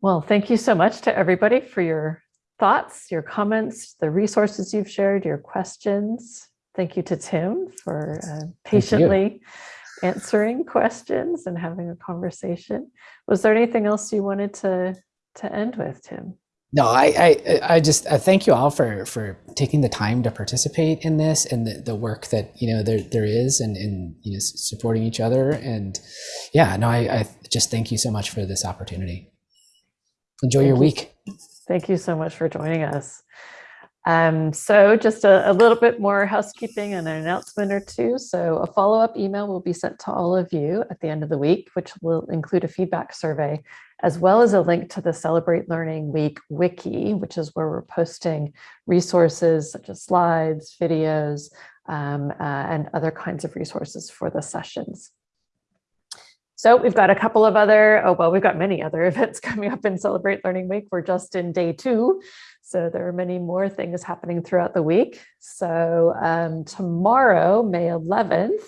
Well, thank you so much to everybody for your thoughts, your comments, the resources you've shared, your questions. Thank you to Tim for uh, patiently answering questions and having a conversation. Was there anything else you wanted to to end with, Tim? No, I, I, I just I thank you all for for taking the time to participate in this and the, the work that you know there there is and and you know supporting each other and yeah no I, I just thank you so much for this opportunity. Enjoy your you. week. Thank you so much for joining us. Um, so just a, a little bit more housekeeping and an announcement or two. So a follow-up email will be sent to all of you at the end of the week, which will include a feedback survey, as well as a link to the Celebrate Learning Week wiki, which is where we're posting resources such as slides, videos, um, uh, and other kinds of resources for the sessions. So we've got a couple of other, oh, well, we've got many other events coming up in Celebrate Learning Week. We're just in day two. So there are many more things happening throughout the week. So um, tomorrow, May 11th,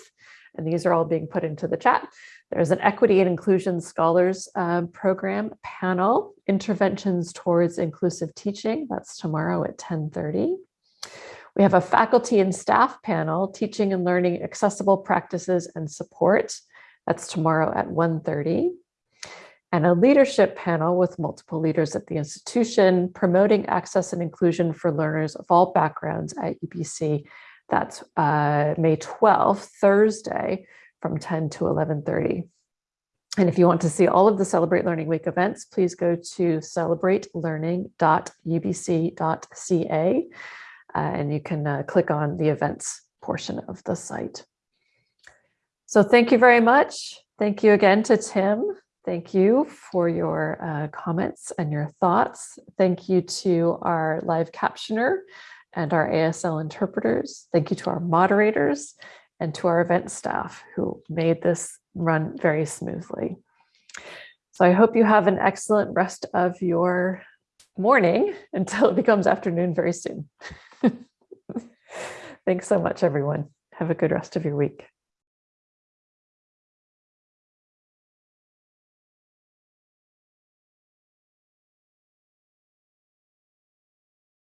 and these are all being put into the chat. There's an Equity and Inclusion Scholars um, Program panel, Interventions Towards Inclusive Teaching. That's tomorrow at 1030. We have a faculty and staff panel, Teaching and Learning Accessible Practices and Support. That's tomorrow at 1.30. And a leadership panel with multiple leaders at the institution, promoting access and inclusion for learners of all backgrounds at UBC. That's uh, May 12th, Thursday, from 10 to 11.30. And if you want to see all of the Celebrate Learning Week events, please go to celebratelearning.ubc.ca uh, and you can uh, click on the events portion of the site. So thank you very much. Thank you again to Tim. Thank you for your uh, comments and your thoughts. Thank you to our live captioner and our ASL interpreters. Thank you to our moderators and to our event staff who made this run very smoothly. So I hope you have an excellent rest of your morning until it becomes afternoon very soon. Thanks so much, everyone. Have a good rest of your week.